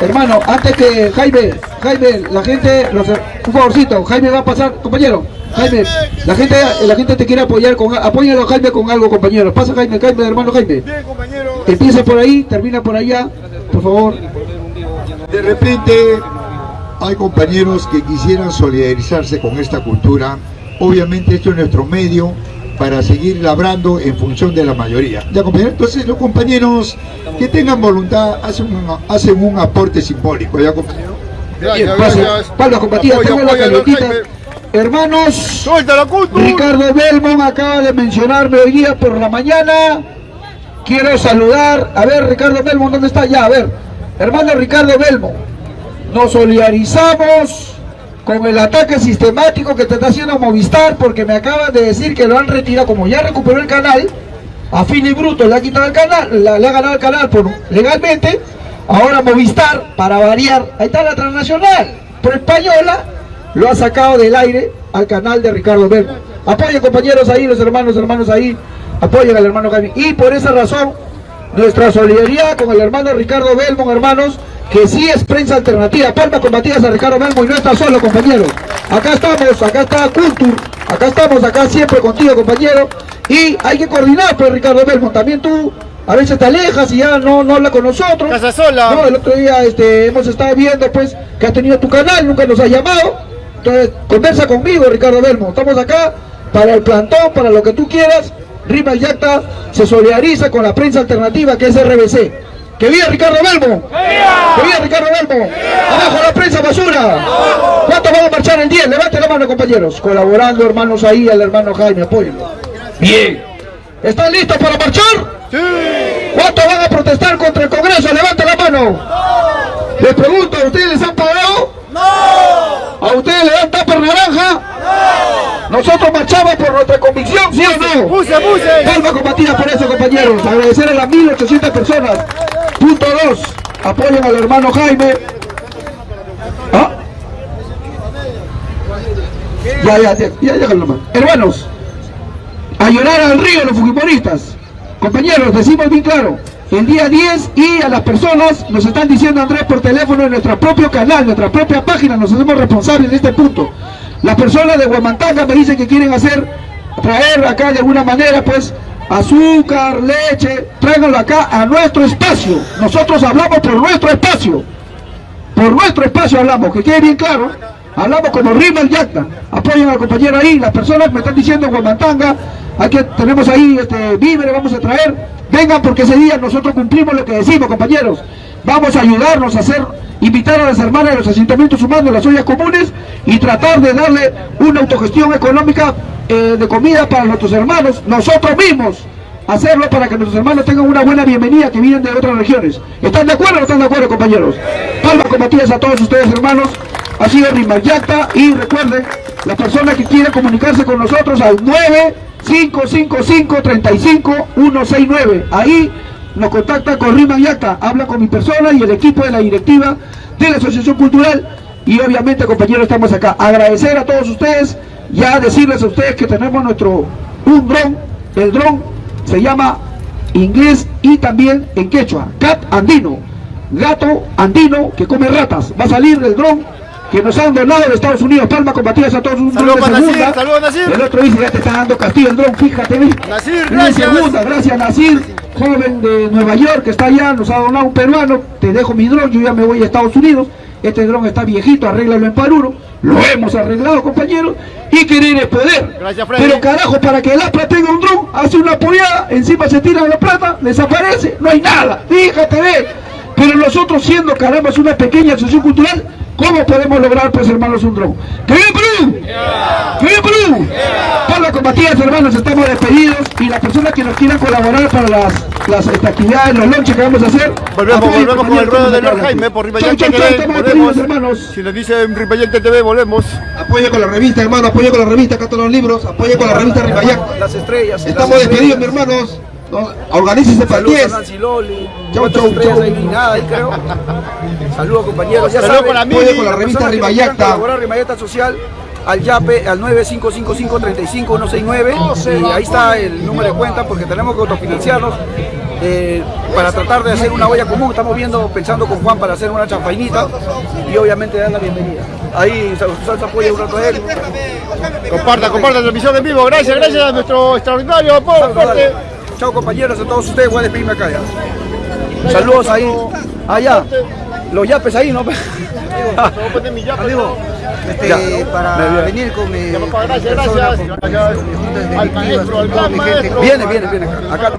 hermano, antes que Jaime, Jaime, la gente, los- un favorcito, Jaime va a pasar, compañero, Jaime, la gente, la gente te quiere apoyar con, apóyalo a Jaime con algo, compañero. Pasa Jaime, Jaime, hermano Jaime.
Bien, compañero.
Empieza por ahí, termina por allá, por favor.
De repente hay compañeros que quisieran solidarizarse con esta cultura. Obviamente esto es nuestro medio para seguir labrando en función de la mayoría. Ya compañeros, entonces los compañeros que tengan voluntad hacen un, hacen un aporte simbólico, ya
palmas compartidas,
Apoyo,
tengo la.
Jaime.
Hermanos. Ricardo Belmont acaba de mencionarme hoy día por la mañana. Quiero saludar. A ver, Ricardo Belmont, ¿dónde está? Ya, a ver. Hermano Ricardo Belmont, nos solidarizamos con el ataque sistemático que te está haciendo Movistar, porque me acaban de decir que lo han retirado, como ya recuperó el canal, a fin y bruto le ha quitado el canal, la- le ha ganado el canal por, legalmente, ahora Movistar, para variar, ahí está la transnacional, por española, lo ha sacado del aire al canal de Ricardo Belmo. Apoyen compañeros ahí, los hermanos, hermanos ahí, apoyen al hermano Jaime. Y por esa razón, nuestra solidaridad con el hermano Ricardo Belmont, hermanos, que sí es prensa alternativa. Palmas combatidas a Ricardo Belmont y no está solo, compañeros. Acá estamos, acá está Cultur, acá estamos, acá siempre contigo, compañero. Y hay que coordinar, pues, Ricardo Belmont. También tú a veces te alejas y ya no, no habla con nosotros.
Casa sola.
No, el otro día este, hemos estado viendo, pues, que has tenido tu canal, nunca nos has llamado. Entonces, conversa conmigo, Ricardo Belmont. Estamos acá para el plantón, para lo que tú quieras. Rima Yacta se solidariza con la prensa alternativa que es RBC. ¡Que viva Ricardo Belmo! ¡Que viva Ricardo Belmo! ¡Abajo la prensa basura! ¿Cuántos van a marchar el 10? Levante la mano, compañeros. Colaborando, hermanos, ahí, al hermano Jaime, apóyenlo. Bien. ¿Están listos para marchar?
Sí.
¿Cuántos van a protestar contra el Congreso? Levante la mano. Les pregunto, ¿a ustedes les han pagado? No. ¿A ustedes les dan tapa naranja? No. Nosotros marchamos por nuestra convicción, ¿sí o no?
Puse, puse.
Palma combatida por eso, compañeros. Agradecer a las 1800 personas. Punto 2. Apoyen al hermano Jaime. ¿Ah? Ya, ya, ya, ya, nomás. Hermanos, a llorar al río los fujimoristas. Compañeros, decimos bien claro, el día 10 y a las personas nos están diciendo Andrés por teléfono en nuestro propio canal, nuestra propia página, nos hacemos responsables de este punto. Las personas de Huamantanga me dicen que quieren hacer, traer acá de alguna manera pues azúcar, leche, tráiganlo acá a nuestro espacio. Nosotros hablamos por nuestro espacio. Por nuestro espacio hablamos, que quede bien claro. Hablamos como Rima el Yacta. Apoyen al compañero ahí. Las personas me están diciendo en Guamantanga, hay que, tenemos ahí este, víveres, vamos a traer. Vengan porque ese día nosotros cumplimos lo que decimos, compañeros. Vamos a ayudarnos a hacer, invitar a las hermanas de los asentamientos humanos, las ollas comunes, y tratar de darle una autogestión económica eh, de comida para nuestros hermanos, nosotros mismos hacerlo para que nuestros hermanos tengan una buena bienvenida que vienen de otras regiones. ¿Están de acuerdo o no están de acuerdo, compañeros? Palmas combatidas a todos ustedes, hermanos. Ha sido Rimayacta y recuerden, las personas que quieran comunicarse con nosotros al 9555-35169. Ahí nos contacta con Rimayacta, habla con mi persona y el equipo de la directiva de la Asociación Cultural y obviamente compañeros estamos acá. Agradecer a todos ustedes, ya decirles a ustedes que tenemos nuestro un dron, el dron se llama inglés y también en quechua, cat andino, gato andino que come ratas. Va a salir del dron que nos han donado de Estados Unidos, palmas combatidas a todos un dron de segunda.
saludos, Nasir.
El otro dice ya te está dando castigo el dron, fíjate.
Nasir, gracias.
segunda, gracias Nasir, joven de Nueva York que está allá, nos ha donado un peruano, te dejo mi dron, yo ya me voy a Estados Unidos, este dron está viejito, arréglalo en Paruro, lo hemos arreglado compañeros, y querer es poder.
Gracias.
Pero carajo, para que el APRA tenga un dron, hace una apoyada, encima se tira la plata, desaparece, no hay nada, fíjate ve. Pero nosotros siendo caramba es una pequeña asociación cultural, ¿cómo podemos lograr pues hermanos un dron? ¡Que viva Perú! ¡Que viva Perú! Por las combatidas hermanos estamos despedidos y las personas que nos quieran colaborar para las, las este, actividades, los lonches que vamos a hacer.
Volvemos, volvemos con el ruedo de Lord. Jaime por
chau,
TV.
hermanos.
Si nos dice Ribayante TV, volvemos.
Apoye con la revista, hermano, apoye con la revista, acá están los libros, apoye con la revista Rimayac.
Las estrellas.
Estamos
las
despedidos,
estrellas.
hermanos. No, Organícense para el
Saludos
10.
a Nancy Loli.
Chau,
¿Cuántas
chau,
ahí creo. Saludos compañeros. Ya
Saludos
con la revista Rimayacta.
Rimayacta Social al YAPE al 955535169 y ahí está el número de cuenta porque tenemos que autofinanciarnos eh, para tratar de hacer una olla común. Estamos viendo, pensando con Juan para hacer una champainita y obviamente dar la bienvenida. Ahí Salsa apoya un rato a él.
Comparta, comparta la transmisión en vivo. Gracias, gracias a nuestro extraordinario apoyo. aporte.
Chao compañeros, a todos ustedes, voy a despedirme acá ya. Saludos ahí, allá, los yapes ahí, ¿no?
Amigo, este,
Ya.
para venir con mi, con mi persona, con, con con toda gente.
Viene, viene, viene acá.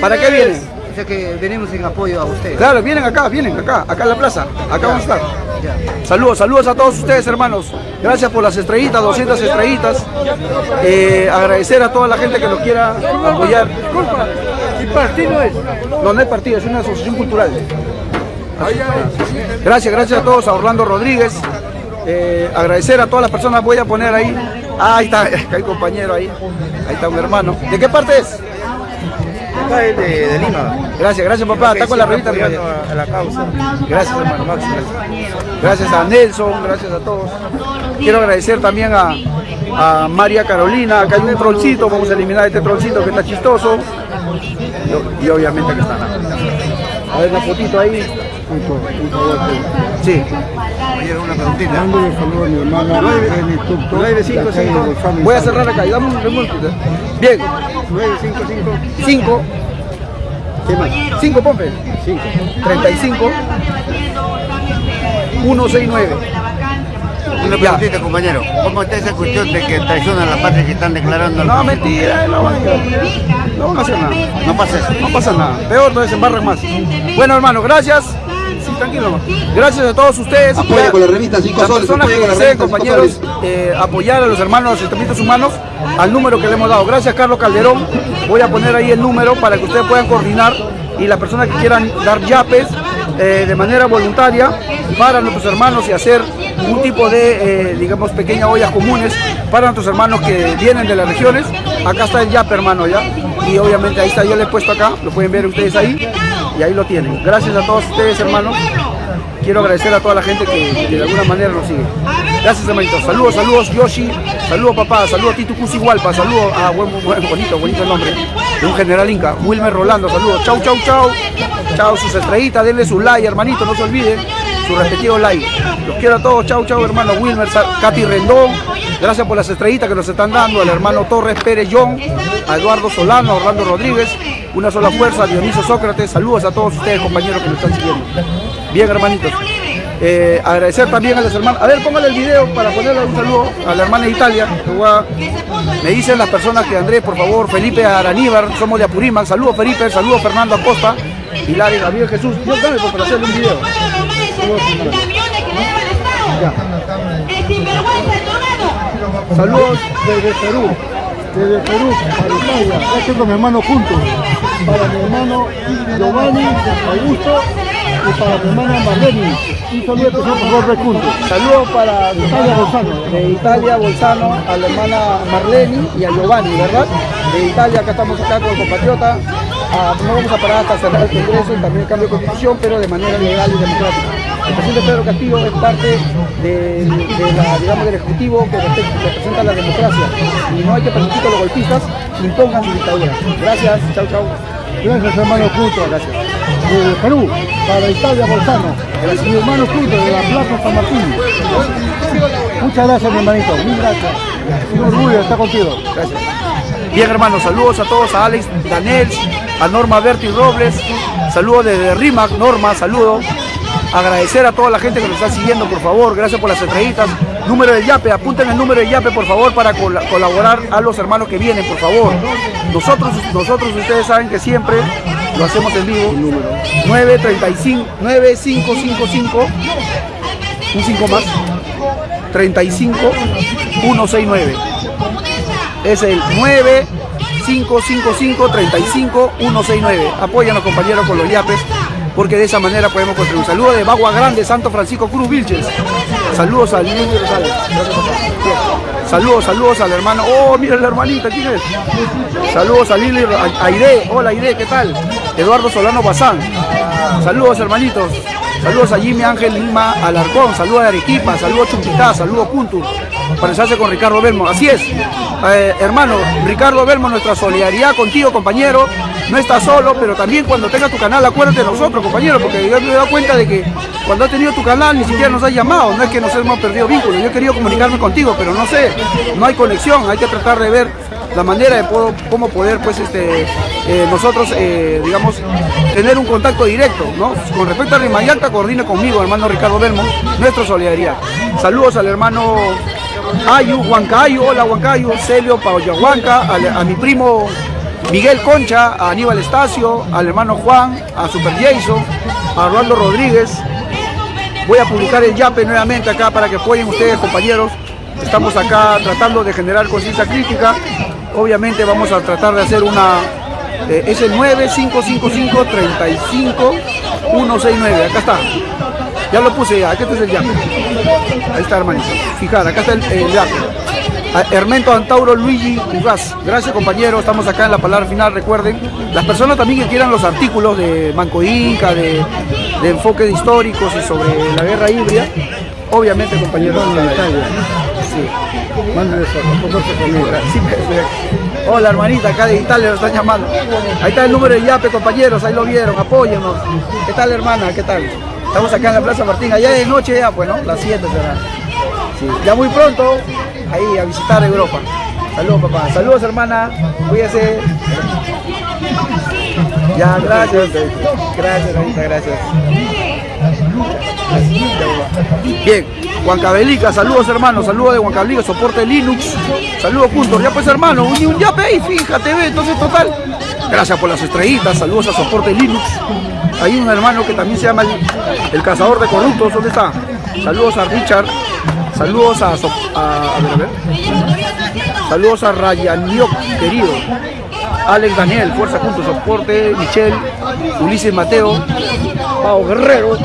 ¿Para qué vienen?
O sea que venimos en apoyo a ustedes.
Claro, vienen acá, vienen acá, acá en la plaza, acá vamos a estar. Saludos, saludos a todos ustedes hermanos. Gracias por las estrellitas, 200 estrellitas. Eh, agradecer a toda la gente que nos quiera apoyar. Disculpa, ¿y partido es? No, no es partido, es una asociación cultural.
Gracias, gracias a todos, a Orlando Rodríguez. Eh, agradecer a todas las personas, voy a poner ahí. Ah, ahí está, hay compañero ahí. Ahí está un hermano. ¿De qué parte es?
Acá de, de Lima.
Gracias, gracias papá. Está con la revista.
a, a la causa.
Gracias hermano Max. Gracias a Nelson, gracias a todos. Quiero agradecer también a, a María Carolina. Acá hay un trollcito, vamos a eliminar este trollcito que está chistoso. Y, y obviamente que está. A ver la fotito ahí. Sí.
una preguntita.
Dándole saludo a mi hermana Reni Tucto,
955.
de acá de
Voy a cerrar acá y dame un remonte. Bien.
955.
5. ¿Qué más? 5 Pompe. 5. 35. 169.
Una preguntita, compañero. ¿Cómo está esa cuestión de que traicionan a la patria que están declarando?
No, mentira, no van a, no van a hacer nada.
No pasa eso.
No pasa nada. Peor, entonces se embarran más. Bueno, hermano, gracias. Tranquilo. Gracias a todos ustedes.
Apoya
Ya-
con la revista Cinco
Las
Soles,
personas que deseen, compañeros, eh, apoyar a los hermanos los sentimientos humanos al número que le hemos dado. Gracias, Carlos Calderón. Voy a poner ahí el número para que ustedes puedan coordinar y las personas que quieran dar yapes eh, de manera voluntaria para nuestros hermanos y hacer un tipo de, eh, digamos, pequeñas ollas comunes para nuestros hermanos que vienen de las regiones. Acá está el yape, hermano, ya. Y obviamente ahí está, yo le he puesto acá, lo pueden ver ustedes ahí. Y ahí lo tienen. Gracias a todos ustedes, hermanos. Quiero agradecer a toda la gente que, de alguna manera nos sigue. Gracias, hermanitos. Saludos, saludos, Yoshi. Saludos, papá. Saludos Tito Cusighualpa. Saludos a buen, buen, bonito, bonito el nombre. De un general Inca. Wilmer Rolando. Saludos. Chau, chau, chau. Chau, sus estrellitas. Denle su like, hermanito. No se olviden. Su respectivo like. Los quiero a todos. Chau, chau, hermano. Wilmer, Katy Rendón. Gracias por las estrellitas que nos están dando. Al hermano Torres Pérez John. A Eduardo Solano. A Orlando Rodríguez. Una sola fuerza. Dionisio Sócrates. Saludos a todos ustedes, compañeros, que nos están siguiendo. Bien, hermanitos. Eh, agradecer también a las hermanas. A ver, póngale el video para ponerle un saludo a la hermana de Italia. Me dicen las personas que Andrés, por favor, Felipe Araníbar, somos de Apurímac. Saludos Felipe, saludos Fernando Acosta, Pilar y Gabriel Jesús. Yo dame por hacerle un video. Saludos.
Desde Perú, desde Perú, para Italia, estoy con mi hermano juntos, para mi hermano Giovanni Augusto y para mi hermana Marlene. Un saludo especial por Jorge Juntos.
Saludos para
Italia Gonzalo.
de Italia, Bolzano, a la hermana Marleni y a Giovanni, ¿verdad? De Italia, acá estamos acá con el compatriota. Ah, no vamos a parar hasta cerrar el Congreso y también el cambio de constitución, pero de manera legal y democrática. El presidente Pedro Castillo es parte de, de la, digamos, del Ejecutivo que representa la democracia y no hay que permitir que los golpistas impongan su dictadura. Gracias, chau chau.
Gracias hermano Juntos.
Gracias.
Desde Perú, para Italia Bolzano. Mi hermano Juntos de la Plaza San Martín. Muchas gracias mi hermanito, mil gracias. Un orgullo estar contigo.
Gracias. Bien, hermanos, saludos a todos, a Alex Danels, a Norma Berti Robles, saludos desde RIMAC, Norma, saludos. Agradecer a toda la gente que nos está siguiendo, por favor, gracias por las estrellitas. Número del YAPE, apunten el número del YAPE, por favor, para col- colaborar a los hermanos que vienen, por favor. Nosotros, nosotros ustedes saben que siempre lo hacemos en vivo. 935, 9555, un 5 más, 35 169 es el 9555-35169. Apóyanos compañeros con los yapes, porque de esa manera podemos construir. Saludos de Bagua Grande, Santo Francisco Cruz Vilches. Saludos al niño Rosales. Saludos, saludos al hermano. Oh, mira la hermanita, ¿quién es? Saludos a Lili a- Aide. Hola Aide, ¿qué tal? Eduardo Solano Bazán. Saludos hermanitos. Saludos a Jimmy Ángel Lima Alarcón. Saludos a Arequipa. Saludos a Chumpitá. Saludos a. Para enlazarse con Ricardo Belmo. Así es. Eh, hermano, Ricardo Belmo, nuestra solidaridad contigo, compañero. No estás solo, pero también cuando tengas tu canal, acuérdate de nosotros, compañero, porque yo me he dado cuenta de que cuando has tenido tu canal ni siquiera nos has llamado. No es que nos hemos perdido vínculos. Yo he querido comunicarme contigo, pero no sé. No hay conexión. Hay que tratar de ver la manera de cómo poder pues este eh, nosotros eh, digamos tener un contacto directo ¿no? con respecto a Rimayalta coordine conmigo hermano Ricardo Belmo nuestra solidaridad saludos al hermano Ayu Huancayo hola Huancayo Celio Paoyahuanca al- a mi primo Miguel Concha a Aníbal Estacio al hermano Juan a Super Jason a Orlando Rodríguez Voy a publicar el YAPE nuevamente acá para que apoyen ustedes, compañeros. Estamos acá tratando de generar conciencia crítica. Obviamente vamos a tratar de hacer una, Eh, es el 9555-35169. Acá está. Ya lo puse ya. Acá está el yape. Ahí está, hermanito. Fijar, acá está el, el yape. Hermento Antauro Luigi Ugas. Gracias compañeros, estamos acá en la palabra final, recuerden. Las personas también que quieran los artículos de Manco Inca, de, de enfoques históricos y sobre la guerra híbrida, obviamente compañeros. Sí. Me- Hola hermanita, acá de Italia lo están llamando. Ahí está el número de Yape, compañeros, ahí lo vieron, apóyennos. ¿Qué tal hermana? ¿Qué tal? Estamos acá en la Plaza Martín, allá de noche ya, pues, ¿no? Las 7 será. Ya muy pronto, ahí a visitar Europa. Saludos papá, saludos hermana, cuídese. Ya, gracias. Gracias, gracias. Bien, Huancavelica, saludos hermanos, saludos de Huancavelica, soporte Linux, saludos juntos, ya pues hermano, un, un yape ahí, fíjate, ve, entonces total. Gracias por las estrellitas, saludos a soporte Linux. Hay un hermano que también se llama el cazador de corruptos, ¿dónde está? Saludos a Richard, saludos a, So- a, a ver, a ver. Saludos a Rayaniok, querido. Alex Daniel, Fuerza Juntos, Soporte, Michelle, Ulises Mateo, Pau Guerrero.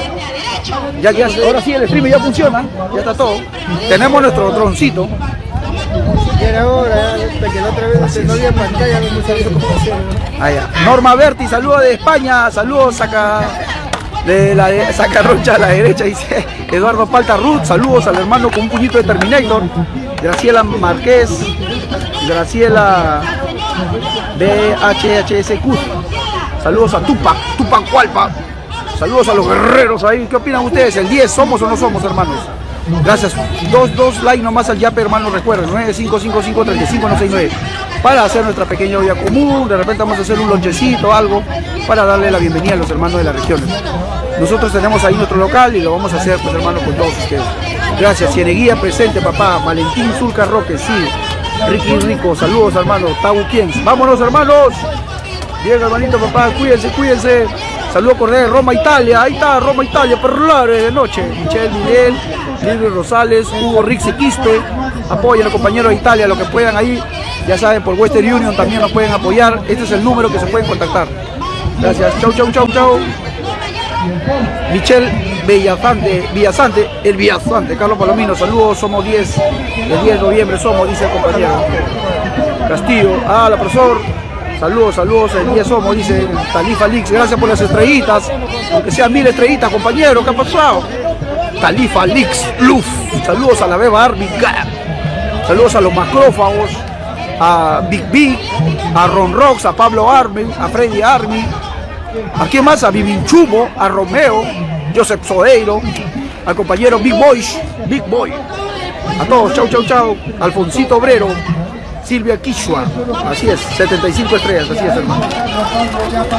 Ya que ahora sí el stream ya funciona, ya está todo. Tenemos nuestro droncito.
Era ahora, hasta que la otra vez no había pantalla, no sabía cómo hacerlo.
Ya. Norma Berti, saludos de España, saludos saca de la de- saca Rocha a la derecha, dice Eduardo Palta Ruth, saludos al hermano con un puñito de Terminator, Graciela Márquez, Graciela BHHSQ, saludos a Tupac, Tupac Hualpa, saludos a los guerreros ahí, ¿qué opinan ustedes? ¿El 10 somos o no somos hermanos? Gracias. Dos, dos like nomás al Yape, hermano, recuerden, 9555-3569. Para hacer nuestra pequeña olla común, de repente vamos a hacer un lonchecito, algo, para darle la bienvenida a los hermanos de las regiones. Nosotros tenemos ahí nuestro local y lo vamos a hacer, pues hermano, con todos ustedes. Gracias, Cieneguía presente, papá. Valentín Zulca Roque, sí. Ricky Rico, saludos, hermano. Tabu Kiens. Vámonos, hermanos. Bien, hermanito, papá, cuídense, cuídense. Saludos cordiales, Roma, Italia. Ahí está, Roma, Italia, perlare de noche. Michelle Miguel, Libre Rosales, Hugo Rixi Quispe. Apoyen los compañeros de Italia, lo que puedan ahí. Ya saben, por Western Union también nos pueden apoyar. Este es el número que se pueden contactar. Gracias. Chau, chau, chau, chau. Michelle Villazante, Villazante, el Villazante, Carlos Palomino, saludos, somos 10, el 10 de noviembre somos, dice el compañero. Castillo, ah, la profesor, saludos, saludos, el 10 somos, dice Talifa Lix, gracias por las estrellitas, aunque sean mil estrellitas, compañero, ¿qué ha pasado? Talifa Lix, Luf, saludos a la Beba Gap. saludos a los macrófagos, a Big Big, a Ron Rocks, a Pablo Army, a Freddy Army, ¿A quién más? A Vivinchumo, a Romeo, Joseph Sodeiro, al compañero Big Boy, Big Boy. A todos, chau, chau, chau. Alfonsito Obrero, Silvia Quishua. Así es, 75 estrellas, así es, hermano.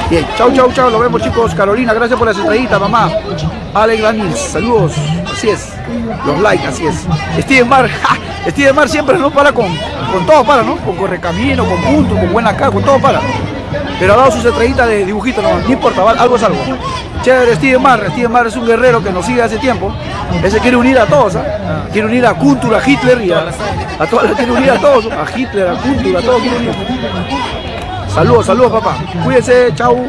Bien, chau, chau, chau. Lo vemos, chicos. Carolina, gracias por las estrellitas, mamá. Alex Daniels, saludos. Así es. Los likes, así es. Steven Mar, ¡ja! Steven Mar siempre no para con, con todo para, ¿no? Con correcamino, con punto, con buena cara, con todo para. Pero ha dado sus estrellitas de dibujito, no, no importa, algo es algo. Chévere, Steven Mar, Steven Mar es un guerrero que nos sigue hace tiempo. Ese quiere unir a todos, ¿ah? Quiere unir a Kuntur, a Hitler y a, a todos, quiere unir a todos, a Hitler, a Kuntur, a todos quiere unir. Saludos, saludos papá. Cuídense, chau.